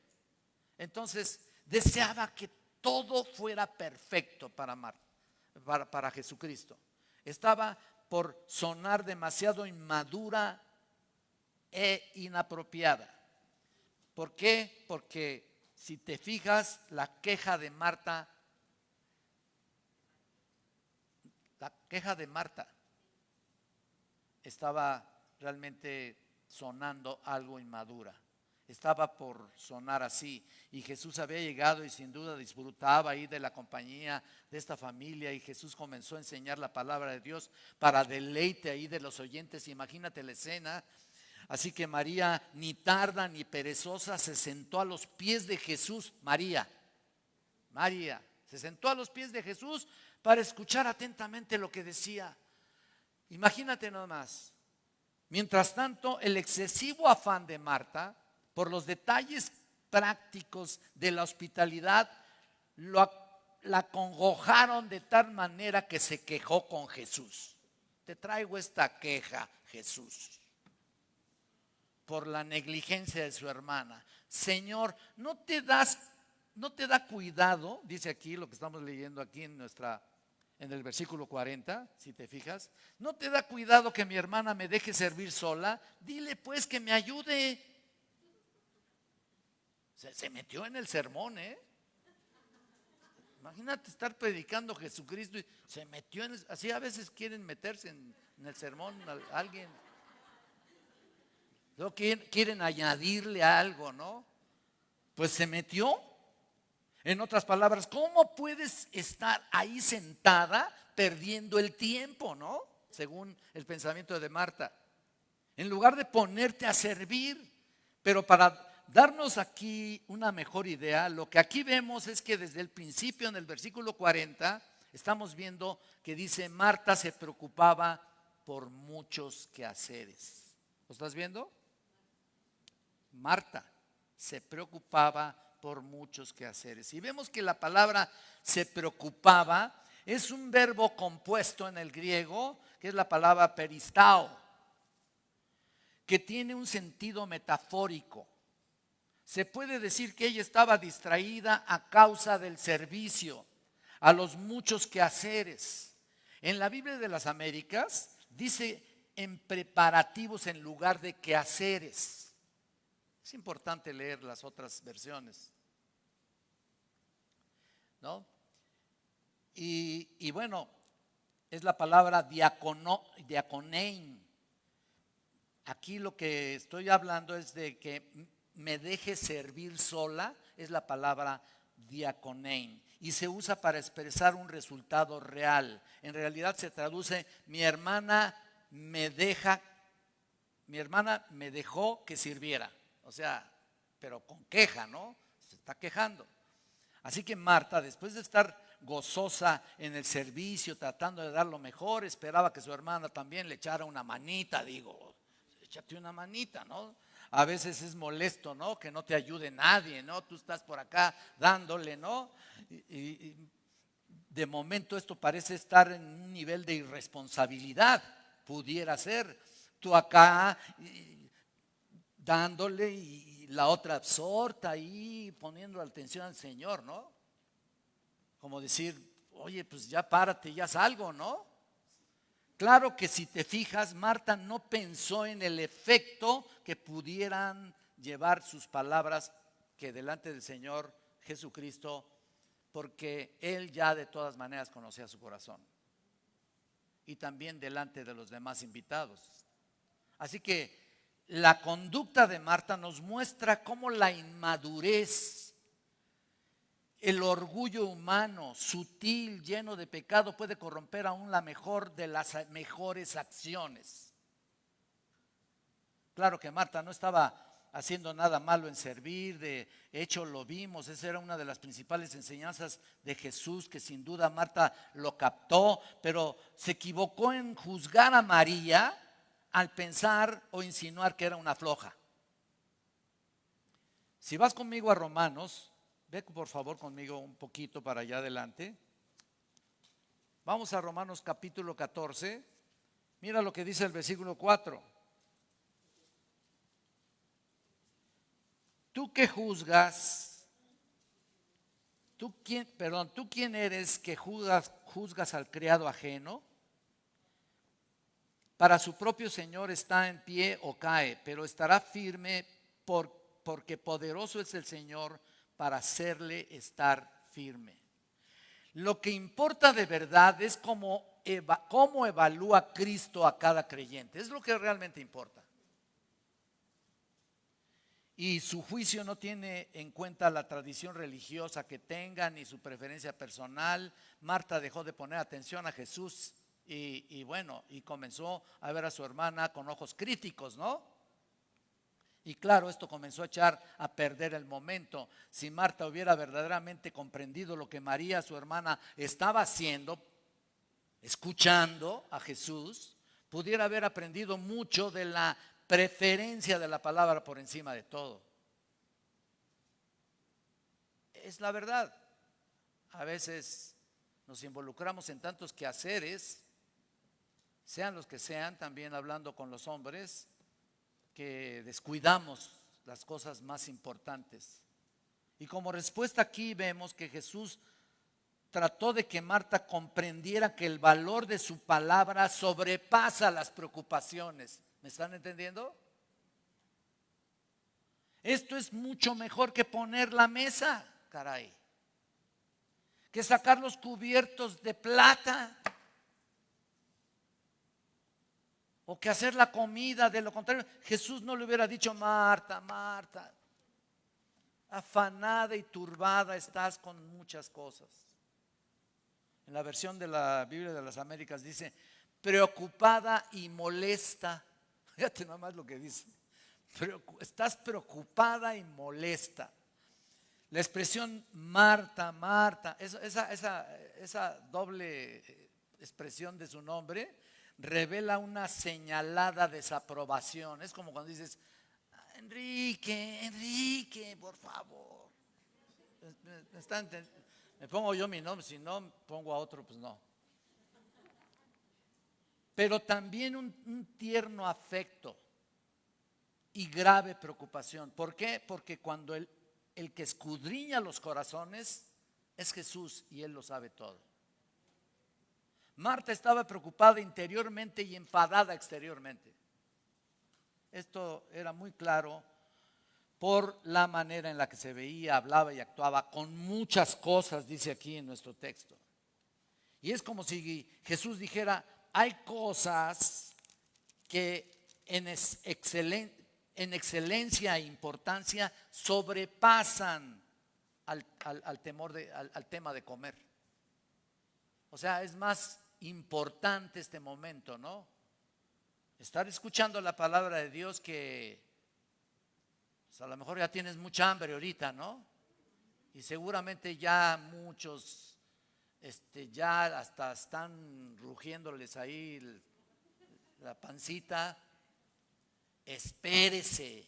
Entonces, deseaba que todo fuera perfecto para, para, para Jesucristo. Estaba por sonar demasiado inmadura e inapropiada. ¿Por qué? Porque si te fijas, la queja de Marta, la queja de Marta estaba realmente sonando algo inmadura estaba por sonar así. Y Jesús había llegado y sin duda disfrutaba ahí de la compañía de esta familia y Jesús comenzó a enseñar la palabra de Dios para deleite ahí de los oyentes. Imagínate la escena. Así que María, ni tarda ni perezosa, se sentó a los pies de Jesús. María, María, se sentó a los pies de Jesús para escuchar atentamente lo que decía. Imagínate nomás. Mientras tanto, el excesivo afán de Marta por los detalles prácticos de la hospitalidad, la congojaron de tal manera que se quejó con Jesús. Te traigo esta queja, Jesús, por la negligencia de su hermana. Señor, no te das, no te da cuidado, dice aquí lo que estamos leyendo aquí en nuestra en el versículo 40, si te fijas, no te da cuidado que mi hermana me deje servir sola, dile pues que me ayude. Se, metió en el sermón, ¿eh? Imagínate estar predicando Jesucristo y se metió en así a veces quieren meterse en, el sermón alguien. Luego quieren, quieren añadirle algo, ¿no? Pues se metió. En otras palabras, ¿cómo puedes estar ahí sentada perdiendo el tiempo, ¿no? Según el pensamiento de Marta. En lugar de ponerte a servir, pero para darnos aquí una mejor idea, lo que aquí vemos es que desde el principio, en el versículo 40, estamos viendo que dice, Marta se preocupaba por muchos quehaceres. ¿Lo estás viendo? Marta se preocupaba por muchos quehaceres. Y vemos que la palabra se preocupaba es un verbo compuesto en el griego, que es la palabra peristao, que tiene un sentido metafórico. Se puede decir que ella estaba distraída a causa del servicio, a los muchos quehaceres. En la Biblia de las Américas dice en preparativos en lugar de quehaceres. Es importante leer las otras versiones. ¿No? Y, bueno, es la palabra diacono, diaconein. Aquí lo que estoy hablando es de que me deje servir sola, es la palabra diaconein. Y se usa para expresar un resultado real. En realidad se traduce, mi hermana me deja, mi hermana me dejó que sirviera. O sea, pero con queja, ¿no? Se está quejando. Así que Marta, después de estar gozosa en el servicio, tratando de dar lo mejor, esperaba que su hermana también le echara una manita, digo, échate una manita, ¿no? A veces es molesto, ¿no? Que no te ayude nadie, ¿no? Tú estás por acá dándole, ¿no? Y, de momento esto parece estar en un nivel de irresponsabilidad, pudiera ser. Tú acá dándole y la otra absorta ahí poniendo atención al Señor, ¿no? como decir, oye, pues ya párate, ya salgo, ¿no? Claro que si te fijas, Marta no pensó en el efecto que pudieran llevar sus palabras que delante del Señor Jesucristo, porque Él ya de todas maneras conocía su corazón. Y también delante de los demás invitados. Así que la conducta de Marta nos muestra cómo la inmadurez el orgullo humano, sutil, lleno de pecado, puede corromper aún la mejor de las mejores acciones. Claro que Marta no estaba haciendo nada malo en servir, de hecho lo vimos, esa era una de las principales enseñanzas de Jesús, que sin duda Marta lo captó, pero se equivocó en juzgar a María al pensar o insinuar que era una floja. Si vas conmigo a Romanos, Ve por favor conmigo un poquito para allá adelante. Vamos a Romanos capítulo 14. Mira lo que dice el versículo 4. Tú que juzgas, tú quién, perdón, tú quién eres que juzgas, juzgas al criado ajeno. Para su propio Señor está en pie o cae, pero estará firme por, porque poderoso es el Señor para hacerle estar firme. Lo que importa de verdad es cómo, cómo evalúa Cristo a cada creyente. Es lo que realmente importa. Y su juicio no tiene en cuenta la tradición religiosa que tenga ni su preferencia personal. Marta dejó de poner atención a Jesús y, bueno, y comenzó a ver a su hermana con ojos críticos, ¿no? Y claro, esto comenzó a echar a perder el momento. Si Marta hubiera verdaderamente comprendido lo que María, su hermana, estaba haciendo, escuchando a Jesús, pudiera haber aprendido mucho de la preferencia de la palabra por encima de todo. Es la verdad. A veces nos involucramos en tantos quehaceres, sean los que sean, también hablando con los hombres, que descuidamos las cosas más importantes. Y como respuesta aquí vemos que Jesús trató de que Marta comprendiera que el valor de su palabra sobrepasa las preocupaciones. ¿Me están entendiendo? Esto es mucho mejor que poner la mesa, caray. Que sacar los cubiertos de plata. O que hacer la comida, de lo contrario, Jesús no le hubiera dicho, Marta, Marta, afanada y turbada estás con muchas cosas. En la versión de la Biblia de las Américas dice, preocupada y molesta. Fíjate nada más lo que dice. estás preocupada y molesta. La expresión Marta, Marta, esa, esa, doble expresión de su nombre revela una señalada desaprobación. Es como cuando dices, Enrique, Enrique, por favor. Me, pongo yo mi nombre, si no pongo a otro, pues no. Pero también un tierno afecto y grave preocupación. ¿Por qué? Porque cuando el, el que escudriña los corazones es Jesús y Él lo sabe todo. Marta estaba preocupada interiormente y enfadada exteriormente. Esto era muy claro por la manera en la que se veía, hablaba y actuaba con muchas cosas, dice aquí en nuestro texto. Y es como si Jesús dijera, hay cosas que en excelencia e importancia sobrepasan al, temor de, al, tema de comer. O sea, es más importante este momento, ¿no? Estar escuchando la palabra de Dios que pues, a lo mejor ya tienes mucha hambre ahorita, ¿no? Y seguramente ya muchos este, ya hasta están rugiéndoles ahí la pancita espérese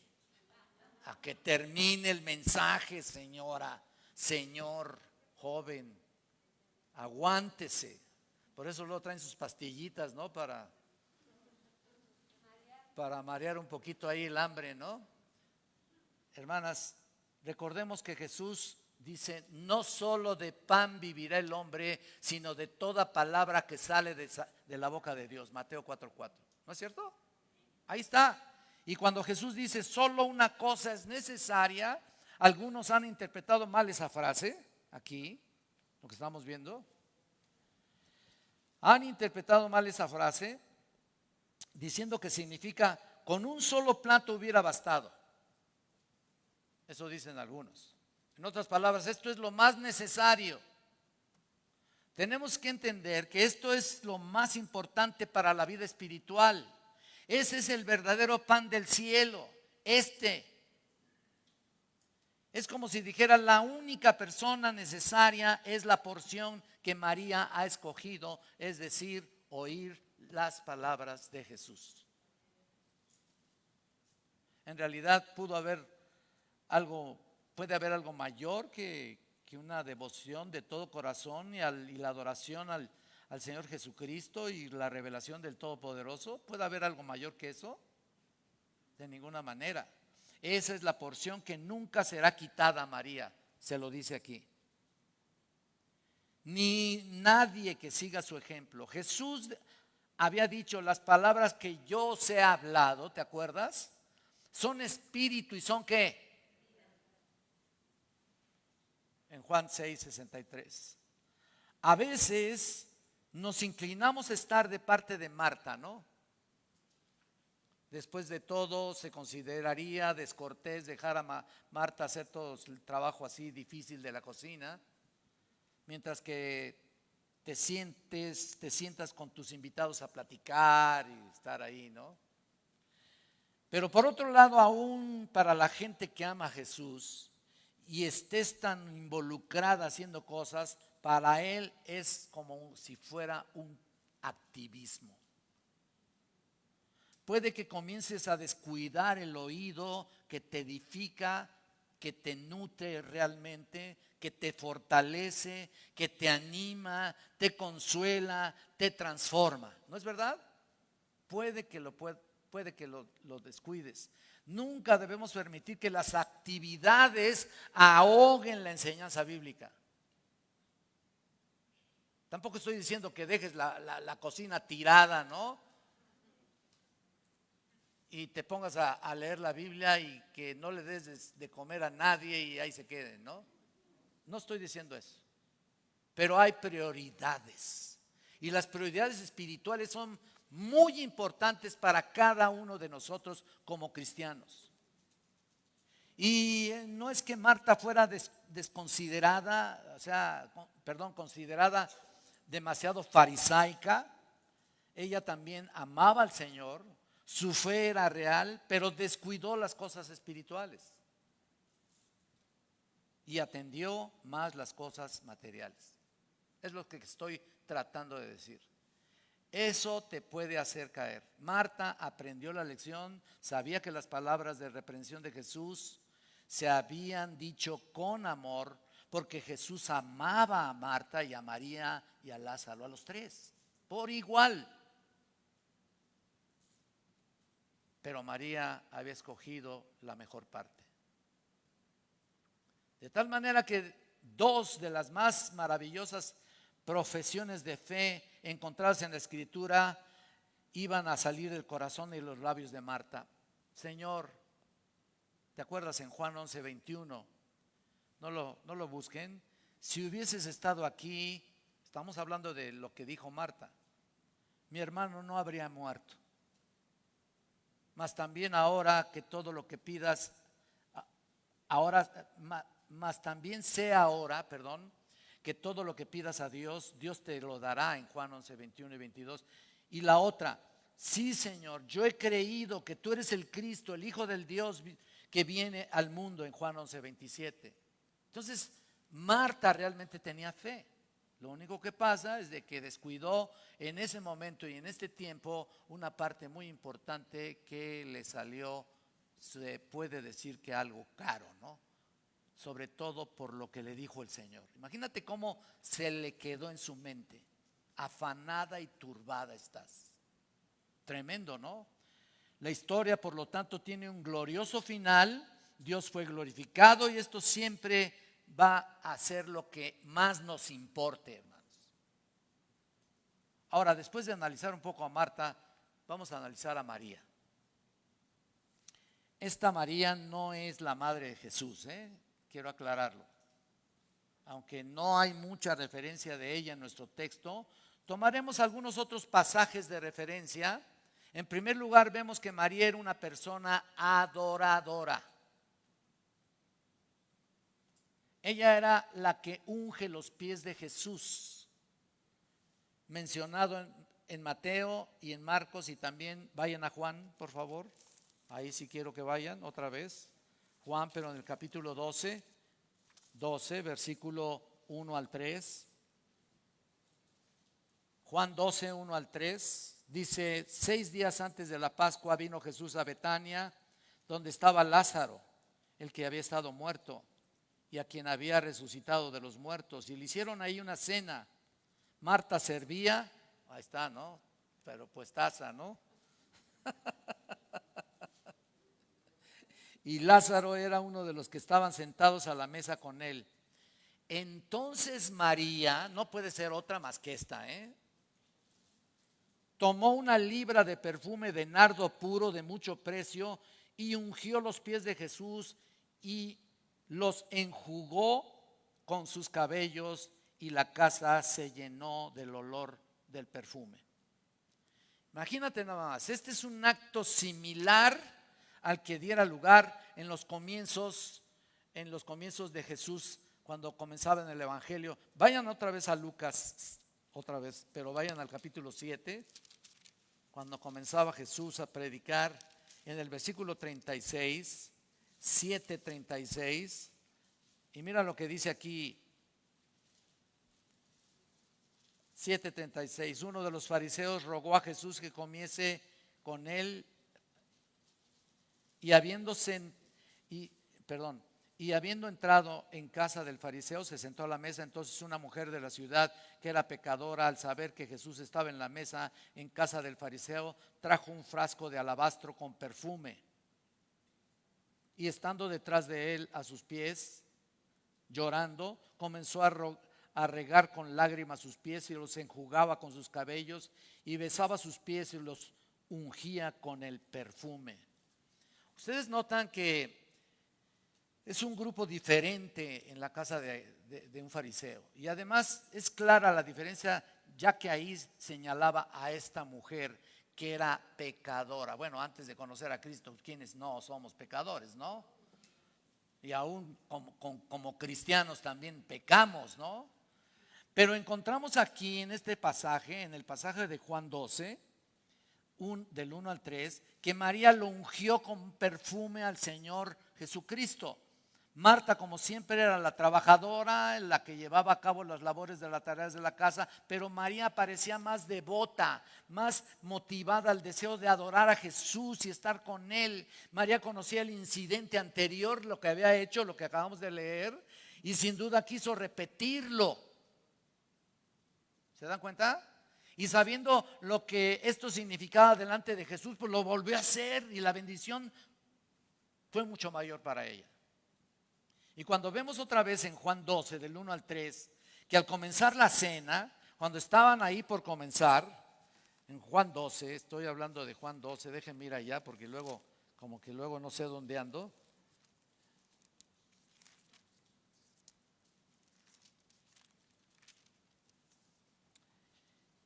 a que termine el mensaje, señora, señor, joven, aguántese. Por eso luego traen sus pastillitas, ¿no? Para, para marear un poquito ahí el hambre, ¿no? Hermanas, recordemos que Jesús dice, no solo de pan vivirá el hombre, sino de toda palabra que sale de, de la boca de Dios. Mateo 4:4. ¿No es cierto? Ahí está. Y cuando Jesús dice solo una cosa es necesaria, algunos han interpretado mal esa frase, aquí, lo que estamos viendo. Han interpretado mal esa frase diciendo que significa con un solo plato hubiera bastado. Eso dicen algunos. En otras palabras, esto es lo más necesario. Tenemos que entender que esto es lo más importante para la vida espiritual. Ese es el verdadero pan del cielo, este. Es como si dijera, la única persona necesaria es la porción que María ha escogido, es decir, oír las palabras de Jesús. En realidad pudo haber algo, puede haber algo mayor que, una devoción de todo corazón y, y la adoración al, al Señor Jesucristo y la revelación del Todopoderoso? ¿Puede haber algo mayor que eso? De ninguna manera. Esa es la porción que nunca será quitada a María, se lo dice aquí. Ni nadie que siga su ejemplo. Jesús había dicho, las palabras que yo os he hablado, ¿te acuerdas? Son espíritu y son qué? En Juan 6, 63. A veces nos inclinamos a estar de parte de Marta, ¿no? Después de todo, se consideraría descortés dejar a Marta hacer todo el trabajo así difícil de la cocina, mientras que te sientes, te sientas con tus invitados a platicar y estar ahí, ¿no? Pero por otro lado, aún para la gente que ama a Jesús y estés tan involucrada haciendo cosas, para él es como si fuera un activismo. Puede que comiences a descuidar el oído que te edifica, que te nutre realmente, que te fortalece, que te anima, te consuela, te transforma. ¿No es verdad? Puede que lo, puede, que lo, lo descuides. Nunca debemos permitir que las actividades ahoguen la enseñanza bíblica. Tampoco estoy diciendo que dejes la, cocina tirada, ¿no? Y te pongas a, leer la Biblia y que no le des de, comer a nadie y ahí se quede, ¿no? No estoy diciendo eso. Pero hay prioridades. Y las prioridades espirituales son muy importantes para cada uno de nosotros como cristianos. Y eh, no es que Marta fuera desconsiderada, o sea, perdón, considerada demasiado farisaica. Ella también amaba al Señor, su fe era real, pero descuidó las cosas espirituales. y atendió más las cosas materiales. Es lo que estoy tratando de decir. Eso te puede hacer caer. Marta aprendió la lección, sabía que las palabras de reprensión de Jesús se habían dicho con amor, porque Jesús amaba a Marta y a María y a Lázaro, a los tres, por igual. Pero María había escogido la mejor parte. De tal manera que dos de las más maravillosas profesiones de fe encontradas en la escritura iban a salir del corazón y los labios de Marta. Señor, ¿te acuerdas en Juan 11, 21? No lo, no lo busquen. Si hubieses estado aquí, estamos hablando de lo que dijo Marta, mi hermano no habría muerto. Mas también ahora que todo lo que pidas, ahora, más también sea ahora, perdón, que todo lo que pidas a Dios, Dios te lo dará en Juan 11, 21 y 22. Y la otra, sí Señor, yo he creído que tú eres el Cristo, el Hijo del Dios que viene al mundo en Juan 11, 27. Entonces, Marta realmente tenía fe. Lo único que pasa es de que descuidó en ese momento y en este tiempo una parte muy importante que le salió, se puede decir que algo caro, ¿no? sobre todo por lo que le dijo el Señor. Imagínate cómo se le quedó en su mente. Afanada y turbada estás. Tremendo, ¿no? La historia, por lo tanto, tiene un glorioso final. Dios fue glorificado y esto siempre va a ser lo que más nos importe, hermanos. Ahora, después de analizar un poco a Marta, vamos a analizar a María. Esta María no es la madre de Jesús, ¿eh? quiero aclararlo. Aunque no hay mucha referencia de ella en nuestro texto, tomaremos algunos otros pasajes de referencia. En primer lugar, vemos que María era una persona adoradora. Ella era la que unge los pies de Jesús, mencionado en, Mateo y en Marcos y también vayan a Juan, por favor. Ahí sí quiero que vayan otra vez. Juan, pero en el capítulo 12, 12, versículo 1 al 3. Juan 12, 1 al 3, dice, seis días antes de la Pascua vino Jesús a Betania, donde estaba Lázaro, el que había estado muerto y a quien había resucitado de los muertos. Y le hicieron ahí una cena. Marta servía, ahí está, ¿no? Pero pues taza, ¿no? y Lázaro era uno de los que estaban sentados a la mesa con él. Entonces María, no puede ser otra más que esta, ¿eh? tomó una libra de perfume de nardo puro de mucho precio y ungió los pies de Jesús y los enjugó con sus cabellos y la casa se llenó del olor del perfume. Imagínate nada más, este es un acto similar al que diera lugar en los comienzos, en los comienzos de Jesús, cuando comenzaba en el Evangelio. Vayan otra vez a Lucas, otra vez, pero vayan al capítulo 7, cuando comenzaba Jesús a predicar en el versículo 36, 7:36, y mira lo que dice aquí 7:36. Uno de los fariseos rogó a Jesús que comiese con él y habiéndose, y, perdón, y habiendo entrado en casa del fariseo, se sentó a la mesa. Entonces una mujer de la ciudad, que era pecadora, al saber que Jesús estaba en la mesa en casa del fariseo, trajo un frasco de alabastro con perfume. Y estando detrás de él a sus pies, llorando, comenzó a, regar con lágrimas sus pies y los enjugaba con sus cabellos y besaba sus pies y los ungía con el perfume. Ustedes notan que es un grupo diferente en la casa de, un fariseo. Y además es clara la diferencia, ya que ahí señalaba a esta mujer que era pecadora. Bueno, antes de conocer a Cristo, quienes no somos pecadores, ¿no? Y aún como, como cristianos también pecamos, ¿no? Pero encontramos aquí en este pasaje, en el pasaje de Juan 12, del 1 al 3, que María lo ungió con perfume al Señor Jesucristo. Marta, como siempre, era la trabajadora, la que llevaba a cabo las labores de las tareas de la casa, pero María parecía más devota, más motivada al deseo de adorar a Jesús y estar con Él. María conocía el incidente anterior, lo que había hecho, lo que acabamos de leer, y sin duda quiso repetirlo. ¿Se dan cuenta? Y sabiendo lo que esto significaba delante de Jesús, pues lo volvió a hacer y la bendición fue mucho mayor para ella. Y cuando vemos otra vez en Juan 12, del 1 al 3, que al comenzar la cena, cuando estaban ahí por comenzar, en Juan 12, estoy hablando de Juan 12, déjenme ir allá porque luego, como que luego no sé dónde ando.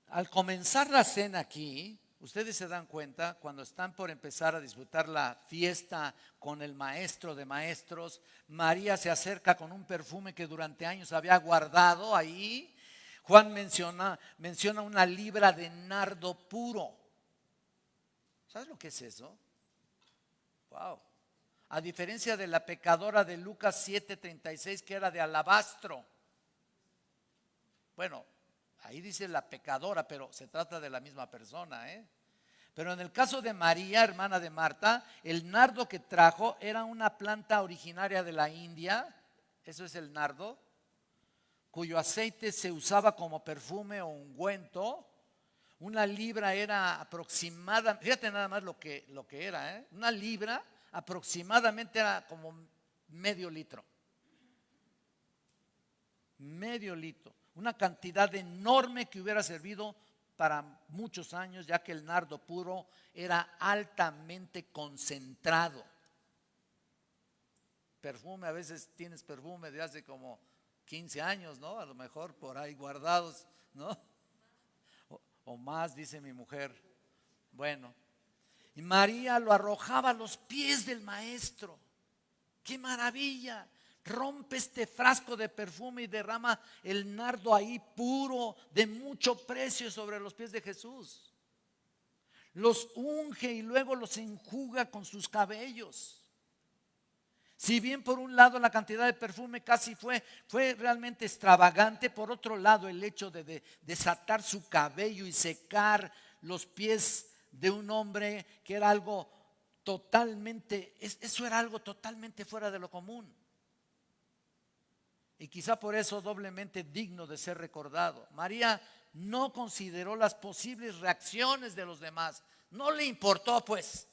Al comenzar la cena aquí, Ustedes se dan cuenta cuando están por empezar a disfrutar la fiesta con el maestro de maestros, María se acerca con un perfume que durante años había guardado ahí. Juan menciona, menciona una libra de nardo puro. ¿Sabes lo que es eso? Wow. A diferencia de la pecadora de Lucas 7:36 que era de alabastro. Bueno, Ahí dice la pecadora, pero se trata de la misma persona. ¿eh? Pero en el caso de María, hermana de Marta, el nardo que trajo era una planta originaria de la India, eso es el nardo, cuyo aceite se usaba como perfume o ungüento. Una libra era aproximada, fíjate nada más lo que, lo que era, ¿eh? una libra aproximadamente era como medio litro. Medio litro una cantidad enorme que hubiera servido para muchos años, ya que el nardo puro era altamente concentrado. Perfume, a veces tienes perfume de hace como 15 años, ¿no? A lo mejor por ahí guardados, ¿no? O, o más, dice mi mujer. Bueno, y María lo arrojaba a los pies del maestro. ¡Qué maravilla! Rompe este frasco de perfume y derrama el nardo ahí puro, de mucho precio sobre los pies de Jesús. Los unge y luego los enjuga con sus cabellos. Si bien por un lado la cantidad de perfume casi fue, fue realmente extravagante, por otro lado el hecho de desatar su cabello y secar los pies de un hombre que era algo totalmente, eso era algo totalmente fuera de lo común y quizá por eso doblemente digno de ser recordado. María no consideró las posibles reacciones de los demás, no le importó pues.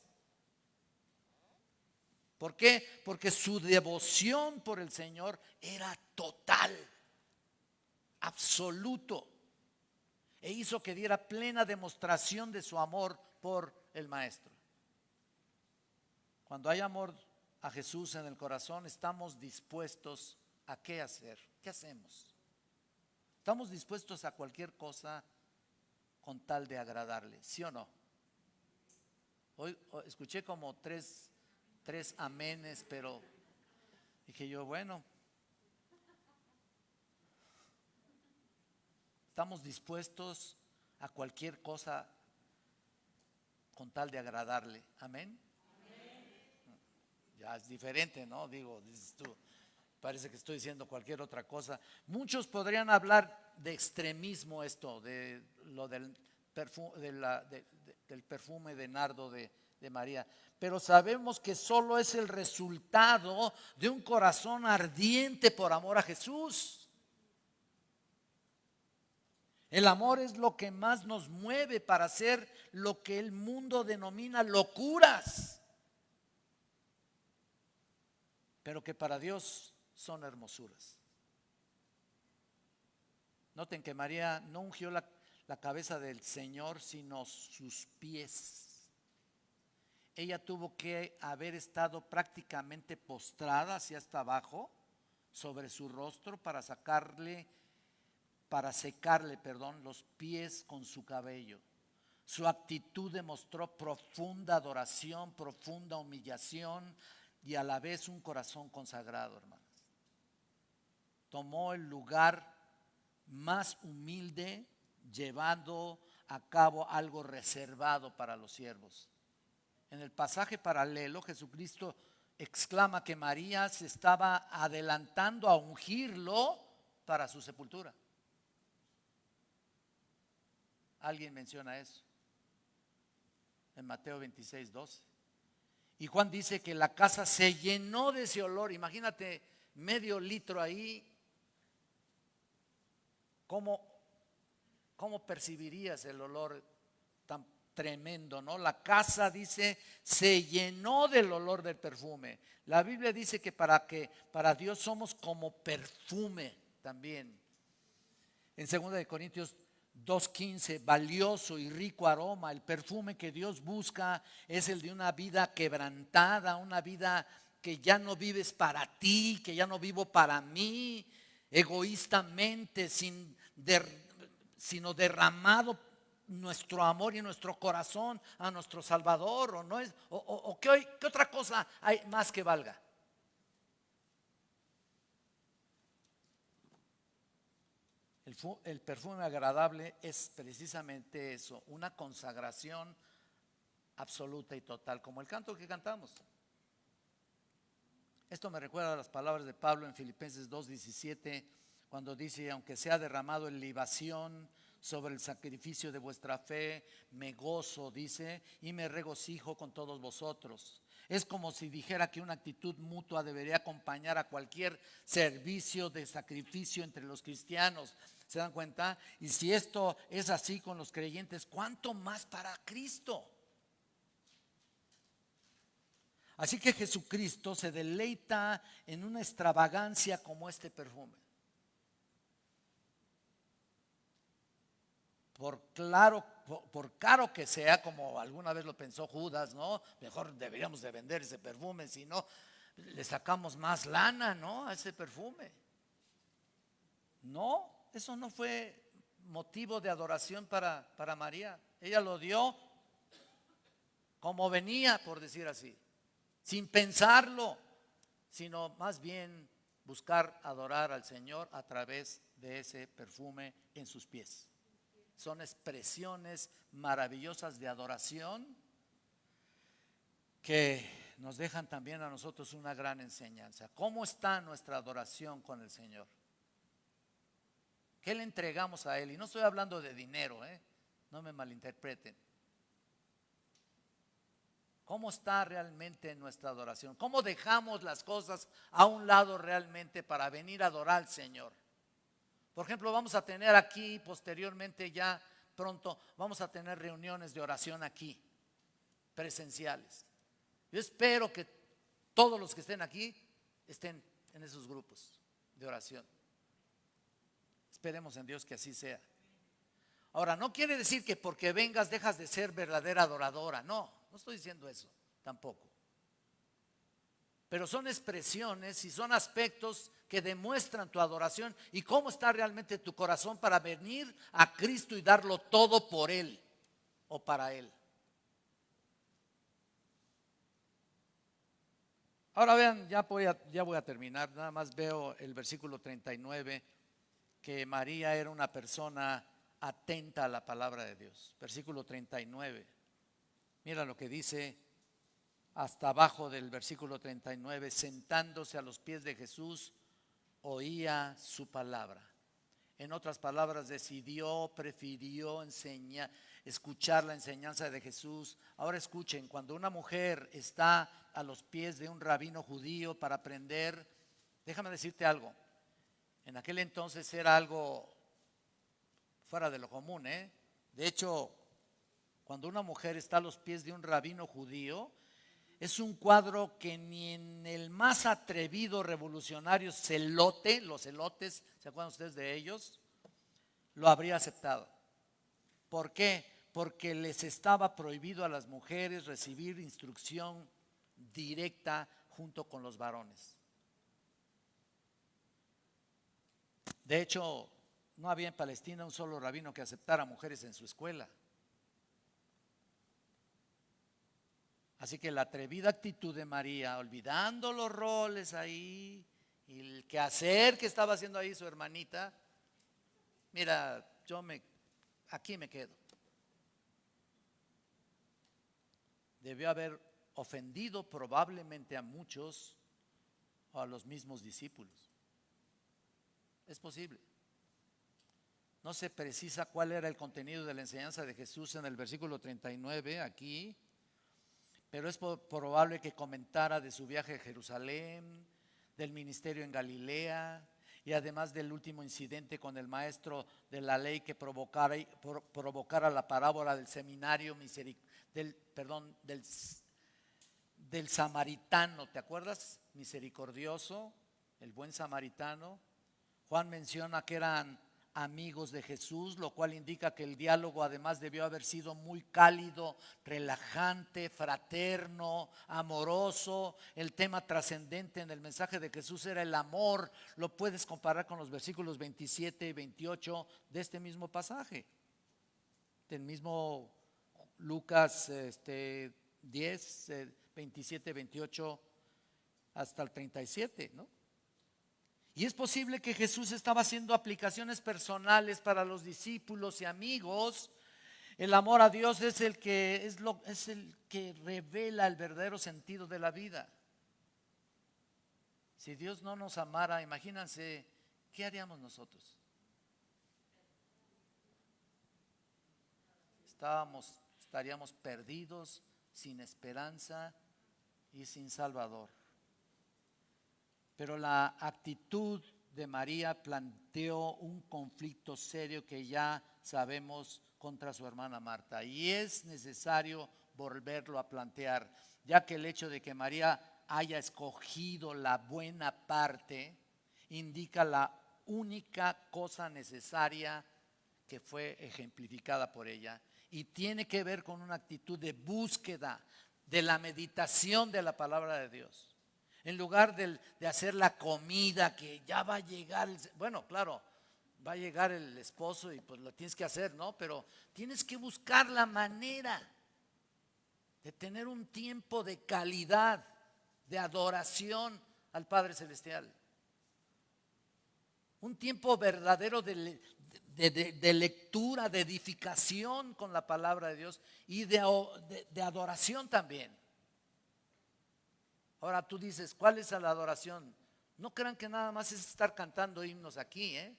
¿Por qué? Porque su devoción por el Señor era total, absoluto, e hizo que diera plena demostración de su amor por el Maestro. Cuando hay amor a Jesús en el corazón, estamos dispuestos a qué hacer. ¿Qué hacemos? ¿Estamos dispuestos a cualquier cosa con tal de agradarle? ¿Sí o no? Hoy escuché como tres, tres amenes, pero dije yo, bueno, estamos dispuestos a cualquier cosa con tal de agradarle. Amén. Ya es diferente, ¿no? Digo, dices tú, parece que estoy diciendo cualquier otra cosa. Muchos podrían hablar de extremismo esto, de lo del perfume de, nardo de María, pero sabemos que solo es el resultado de un corazón ardiente por amor a Jesús. El amor es lo que más nos mueve para hacer lo que el mundo denomina locuras, pero que para Dios son hermosuras. Noten que María no ungió la, cabeza del Señor, sino sus pies. Ella tuvo que haber estado prácticamente postrada hacia hasta abajo sobre su rostro para sacarle, para secarle, perdón, los pies con su cabello. Su actitud demostró profunda adoración, profunda humillación y a la vez un corazón consagrado, hermano tomó el lugar más humilde, llevando a cabo algo reservado para los siervos. En el pasaje paralelo, Jesucristo exclama que María se estaba adelantando a ungirlo para su sepultura. Alguien menciona eso en Mateo 26, 12. Y Juan dice que la casa se llenó de ese olor. Imagínate medio litro ahí. ¿Cómo, cómo percibirías el olor tan tremendo, ¿no? La casa dice se llenó del olor del perfume. La Biblia dice que para que para Dios somos como perfume también. En 2 de Corintios 2.15, valioso y rico aroma, el perfume que Dios busca es el de una vida quebrantada, una vida que ya no vives para ti, que ya no vivo para mí, egoístamente, sin sino derramado nuestro amor y nuestro corazón a nuestro Salvador, o no es, o, ¿qué, ¿qué otra cosa hay más que valga. El, perfume agradable es precisamente eso, una consagración absoluta y total, como el canto que cantamos. Esto me recuerda a las palabras de Pablo en Filipenses 2.17, cuando dice, aunque sea derramado en libación sobre el sacrificio de vuestra fe, me gozo, dice, y me regocijo con todos vosotros. Es como si dijera que una actitud mutua debería acompañar a cualquier servicio de sacrificio entre los cristianos. ¿Se dan cuenta? Y si esto es así con los creyentes, ¿cuánto más para Cristo? Así que Jesucristo se deleita en una extravagancia como este perfume. Por claro, por, caro que sea, como alguna vez lo pensó Judas, ¿no? Mejor deberíamos de vender ese perfume, si no, le sacamos más lana, ¿no? A ese perfume. No, eso no fue motivo de adoración para, para María. Ella lo dio como venía, por decir así, sin pensarlo, sino más bien buscar adorar al Señor a través de ese perfume en sus pies. Son expresiones maravillosas de adoración que nos dejan también a nosotros una gran enseñanza. ¿Cómo está nuestra adoración con el Señor? ¿Qué le entregamos a Él? Y no estoy hablando de dinero, ¿eh? no me malinterpreten. ¿Cómo está realmente nuestra adoración? ¿Cómo dejamos las cosas a un lado realmente para venir a adorar al Señor? Por ejemplo, vamos a tener aquí posteriormente ya pronto, vamos a tener reuniones de oración aquí, presenciales. Yo espero que todos los que estén aquí estén en esos grupos de oración. Esperemos en Dios que así sea. Ahora, no quiere decir que porque vengas dejas de ser verdadera adoradora. No, no estoy diciendo eso tampoco. Pero son expresiones y son aspectos que demuestran tu adoración y cómo está realmente tu corazón para venir a Cristo y darlo todo por Él o para Él. Ahora vean, ya voy a, terminar, nada más veo el versículo 39 que María era una persona atenta a la palabra de Dios. Versículo 39. Mira lo que dice hasta abajo del versículo 39, sentándose a los pies de Jesús, oía su palabra. En otras palabras, decidió, prefirió enseñar, escuchar la enseñanza de Jesús. Ahora escuchen, cuando una mujer está a los pies de un rabino judío para aprender, déjame decirte algo, en aquel entonces era algo fuera de lo común. ¿eh? De hecho, cuando una mujer está a los pies de un rabino judío, es un cuadro que ni en el más atrevido revolucionario celote, los celotes, ¿se acuerdan ustedes de ellos? Lo habría aceptado. ¿Por qué? Porque les estaba prohibido a las mujeres recibir instrucción directa junto con los varones. De hecho, no había en Palestina un solo rabino que aceptara mujeres en su escuela. Así que la atrevida actitud de María, olvidando los roles ahí y el quehacer que estaba haciendo ahí su hermanita, mira, yo me, aquí me quedo. Debió haber ofendido probablemente a muchos o a los mismos discípulos. Es posible. No se precisa cuál era el contenido de la enseñanza de Jesús en el versículo 39 aquí, pero es probable que comentara de su viaje a Jerusalén, del ministerio en Galilea y además del último incidente con el maestro de la ley que provocara, la parábola del seminario del, perdón, del, del samaritano, ¿te acuerdas? Misericordioso, el buen samaritano. Juan menciona que eran amigos de Jesús, lo cual indica que el diálogo además debió haber sido muy cálido, relajante, fraterno, amoroso. El tema trascendente en el mensaje de Jesús era el amor. Lo puedes comparar con los versículos 27 y 28 de este mismo pasaje, del mismo Lucas este, 10, 27, 28 hasta el 37, ¿no? Y es posible que Jesús estaba haciendo aplicaciones personales para los discípulos y amigos. El amor a Dios es el que es, lo, es el que revela el verdadero sentido de la vida. Si Dios no nos amara, imagínense, ¿qué haríamos nosotros? Estábamos, estaríamos perdidos, sin esperanza y sin Salvador. Pero la actitud de María planteó un conflicto serio que ya sabemos contra su hermana Marta. Y es necesario volverlo a plantear, ya que el hecho de que María haya escogido la buena parte indica la única cosa necesaria que fue ejemplificada por ella y tiene que ver con una actitud de búsqueda, de la meditación de la palabra de Dios. En lugar de, hacer la comida que ya va a llegar, bueno, claro, va a llegar el esposo y pues lo tienes que hacer, ¿no? Pero tienes que buscar la manera de tener un tiempo de calidad, de adoración al Padre Celestial. Un tiempo verdadero de, lectura, de edificación con la palabra de Dios y de adoración también. Ahora tú dices, ¿cuál es la adoración? No crean que nada más es estar cantando himnos aquí, ¿eh?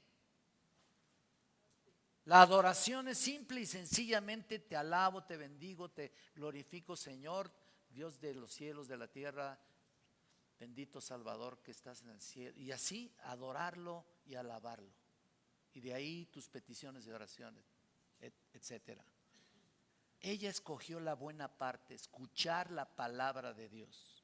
La adoración es simple y sencillamente te alabo, te bendigo, te glorifico, Señor, Dios de los cielos, de la tierra, bendito Salvador que estás en el cielo. Y así adorarlo y alabarlo. Y de ahí tus peticiones de oraciones, etcétera. Ella escogió la buena parte, escuchar la palabra de Dios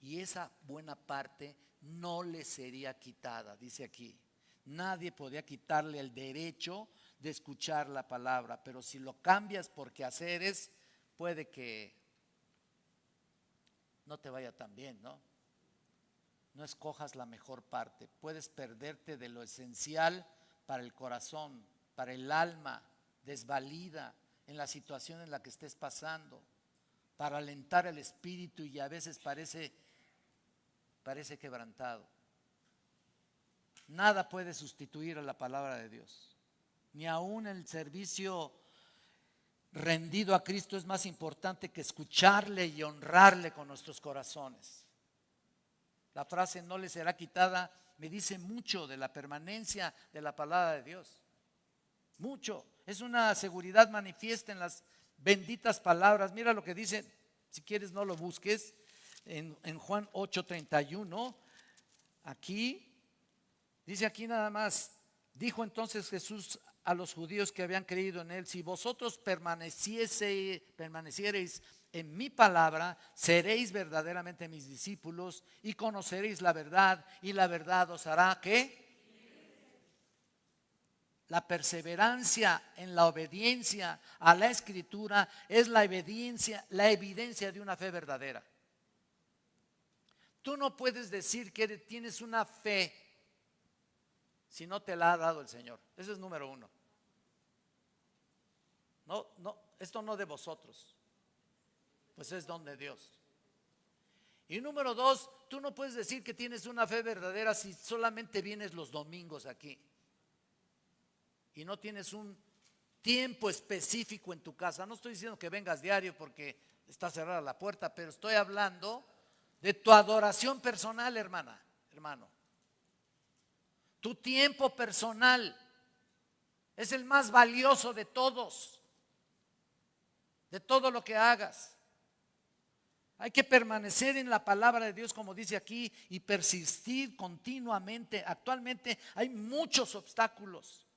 y esa buena parte no le sería quitada, dice aquí. Nadie podía quitarle el derecho de escuchar la palabra, pero si lo cambias por quehaceres, puede que no te vaya tan bien, ¿no? No escojas la mejor parte. Puedes perderte de lo esencial para el corazón, para el alma, desvalida en la situación en la que estés pasando, para alentar el espíritu y a veces parece parece quebrantado. Nada puede sustituir a la palabra de Dios. Ni aún el servicio rendido a Cristo es más importante que escucharle y honrarle con nuestros corazones. La frase no le será quitada me dice mucho de la permanencia de la palabra de Dios. Mucho. Es una seguridad manifiesta en las benditas palabras. Mira lo que dice, si quieres no lo busques, en, en Juan 8:31, aquí, dice aquí nada más, dijo entonces Jesús a los judíos que habían creído en él, si vosotros permanecieseis, permaneciereis en mi palabra, seréis verdaderamente mis discípulos y conoceréis la verdad y la verdad os hará que la perseverancia en la obediencia a la escritura es la evidencia, la evidencia de una fe verdadera. Tú no puedes decir que tienes una fe si no te la ha dado el Señor. Ese es número uno. No, no, esto no de vosotros, pues es don de Dios. Y número dos, tú no puedes decir que tienes una fe verdadera si solamente vienes los domingos aquí y no tienes un tiempo específico en tu casa. No estoy diciendo que vengas diario porque está cerrada la puerta, pero estoy hablando de tu adoración personal, hermana, hermano. Tu tiempo personal es el más valioso de todos, de todo lo que hagas. Hay que permanecer en la palabra de Dios, como dice aquí, y persistir continuamente. Actualmente hay muchos obstáculos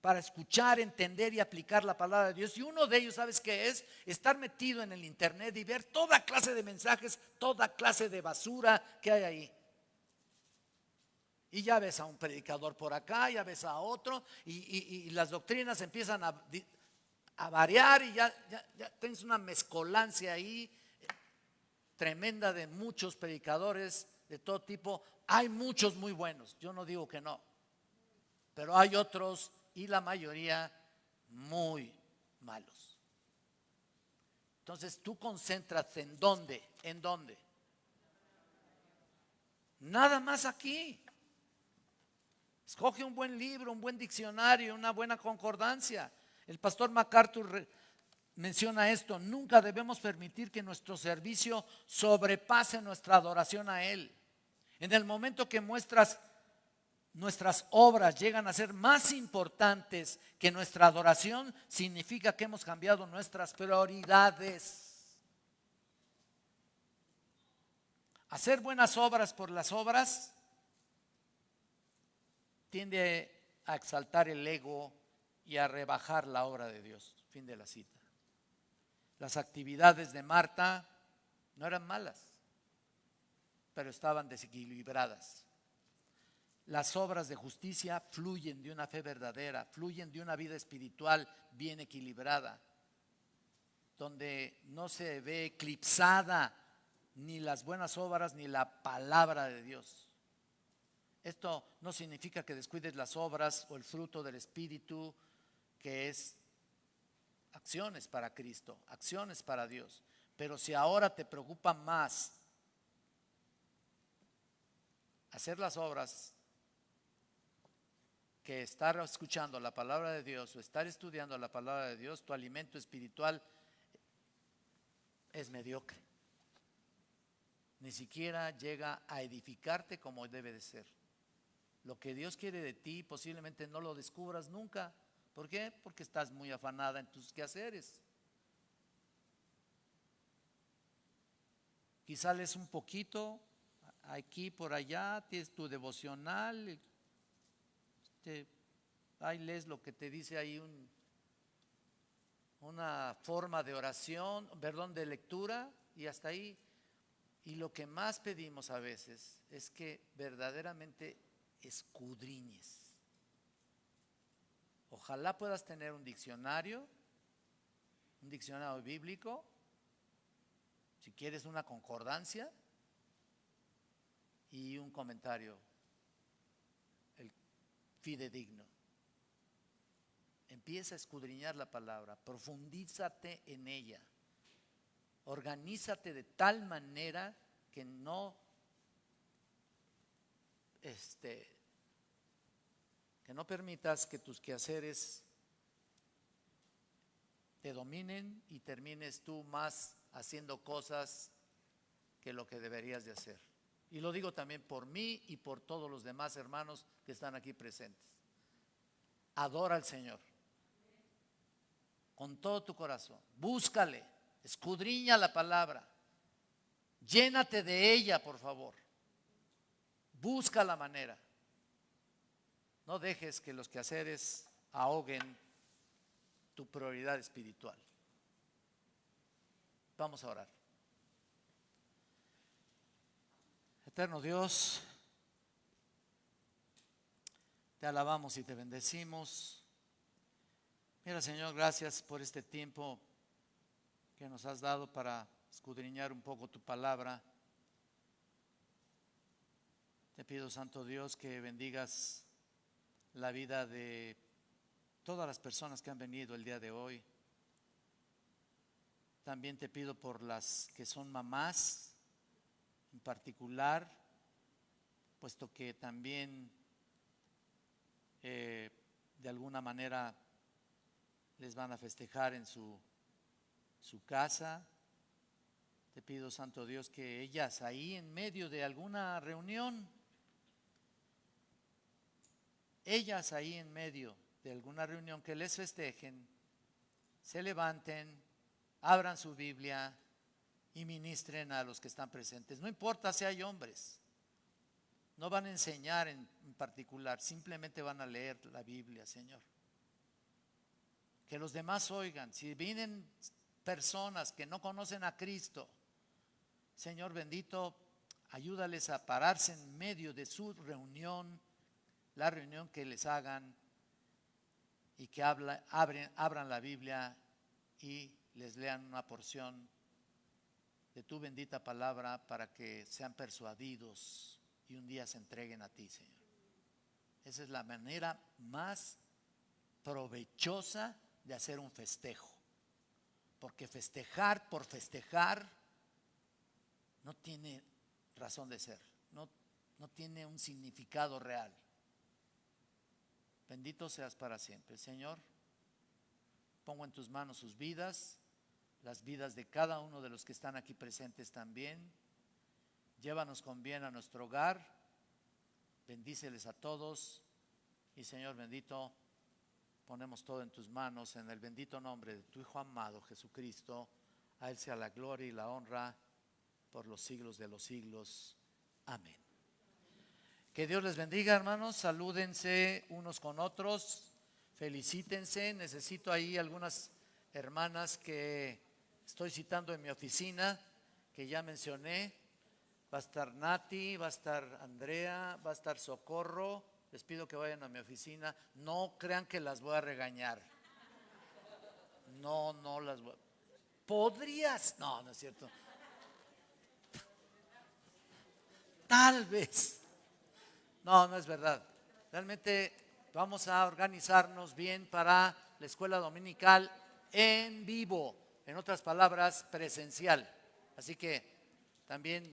para escuchar, entender y aplicar la palabra de Dios. Y uno de ellos, ¿sabes qué es? Estar metido en el Internet y ver toda clase de mensajes, toda clase de basura que hay ahí. Y ya ves a un predicador por acá, ya ves a otro, y, las doctrinas empiezan a, variar y ya, ya, tienes una mezcolancia ahí tremenda de muchos predicadores de todo tipo. Hay muchos muy buenos, yo no digo que no, pero hay otros y la mayoría muy malos. Entonces tú concentras en dónde, en dónde. Nada más aquí. Escoge un buen libro, un buen diccionario, una buena concordancia. El pastor MacArthur menciona esto, nunca debemos permitir que nuestro servicio sobrepase nuestra adoración a Él. En el momento que muestras nuestras obras llegan a ser más importantes que nuestra adoración, significa que hemos cambiado nuestras prioridades. Hacer buenas obras por las obras tiende a exaltar el ego y a rebajar la obra de Dios. Fin de la cita. Las actividades de Marta no eran malas, pero estaban desequilibradas. Las obras de justicia fluyen de una fe verdadera, fluyen de una vida espiritual bien equilibrada, donde no se ve eclipsada ni las buenas obras ni la palabra de Dios. Esto no significa que descuides las obras o el fruto del Espíritu, que es acciones para Cristo, acciones para Dios. Pero si ahora te preocupa más hacer las obras que estar escuchando la palabra de Dios o estar estudiando la palabra de Dios, tu alimento espiritual es mediocre. Ni siquiera llega a edificarte como debe de ser. Lo que Dios quiere de ti posiblemente no lo descubras nunca. ¿Por qué? Porque estás muy afanada en tus quehaceres. Quizá lees un poquito aquí por allá, tienes tu devocional, te, ahí lees lo que te dice ahí un, una forma de oración, perdón, de lectura y hasta ahí. Y lo que más pedimos a veces es que verdaderamente escudriñes Ojalá puedas tener un diccionario, un diccionario bíblico, si quieres una concordancia y un comentario, fidedigno. Empieza a escudriñar la palabra, profundízate en ella, organízate de tal manera que no este, que no permitas que tus quehaceres te dominen y termines tú más haciendo cosas que lo que deberías de hacer. Y lo digo también por mí y por todos los demás hermanos que están aquí presentes. Adora al Señor con todo tu corazón. Búscale, escudriña la palabra. Llénate de ella, por favor. Busca la manera. No dejes que los quehaceres ahoguen tu prioridad espiritual. Vamos a orar. Eterno Dios, te alabamos y te bendecimos. Mira, Señor, gracias por este tiempo que nos has dado para escudriñar un poco tu palabra. Te pido, Santo Dios, que bendigas la vida de todas las personas que han venido el día de hoy. También te pido por las que son mamás en particular, puesto que también eh, de alguna manera les van a festejar en su, su casa. Te pido, Santo Dios, que ellas ahí en medio de alguna reunión, ellas ahí en medio de alguna reunión que les festejen, se levanten, abran su Biblia y ministren a los que están presentes. No importa si hay hombres, no van a enseñar en, particular, simplemente van a leer la Biblia, Señor. Que los demás oigan. Si vienen personas que no conocen a Cristo, Señor bendito, ayúdales a pararse en medio de su reunión, la reunión que les hagan y que abran la Biblia y les lean una porción de tu bendita palabra para que sean persuadidos y un día se entreguen a ti, Señor. Esa es la manera más provechosa de hacer un festejo. Porque festejar por festejar no tiene razón de ser, no, no tiene un significado real. Bendito seas para siempre. Señor, pongo en tus manos sus vidas, las vidas de cada uno de los que están aquí presentes también Llévanos con bien a nuestro hogar. Bendíceles a todos. Y Señor bendito, ponemos todo en tus manos en el bendito nombre de tu Hijo amado Jesucristo. A Él sea la gloria y la honra por los siglos de los siglos. Amén. Que Dios les bendiga, hermanos. Salúdense unos con otros. Felicítense. Necesito ahí algunas hermanas que estoy citando en mi oficina, que ya mencioné Va a estar Nati, va a estar Andrea, va a estar Socorro. Les pido que vayan a mi oficina. No crean que las voy a regañar. No, no las voy a... ¿Podrías? No, no es cierto. Tal vez. No, no es verdad. Realmente vamos a organizarnos bien para la escuela dominical en vivo. En otras palabras, presencial. Así que también...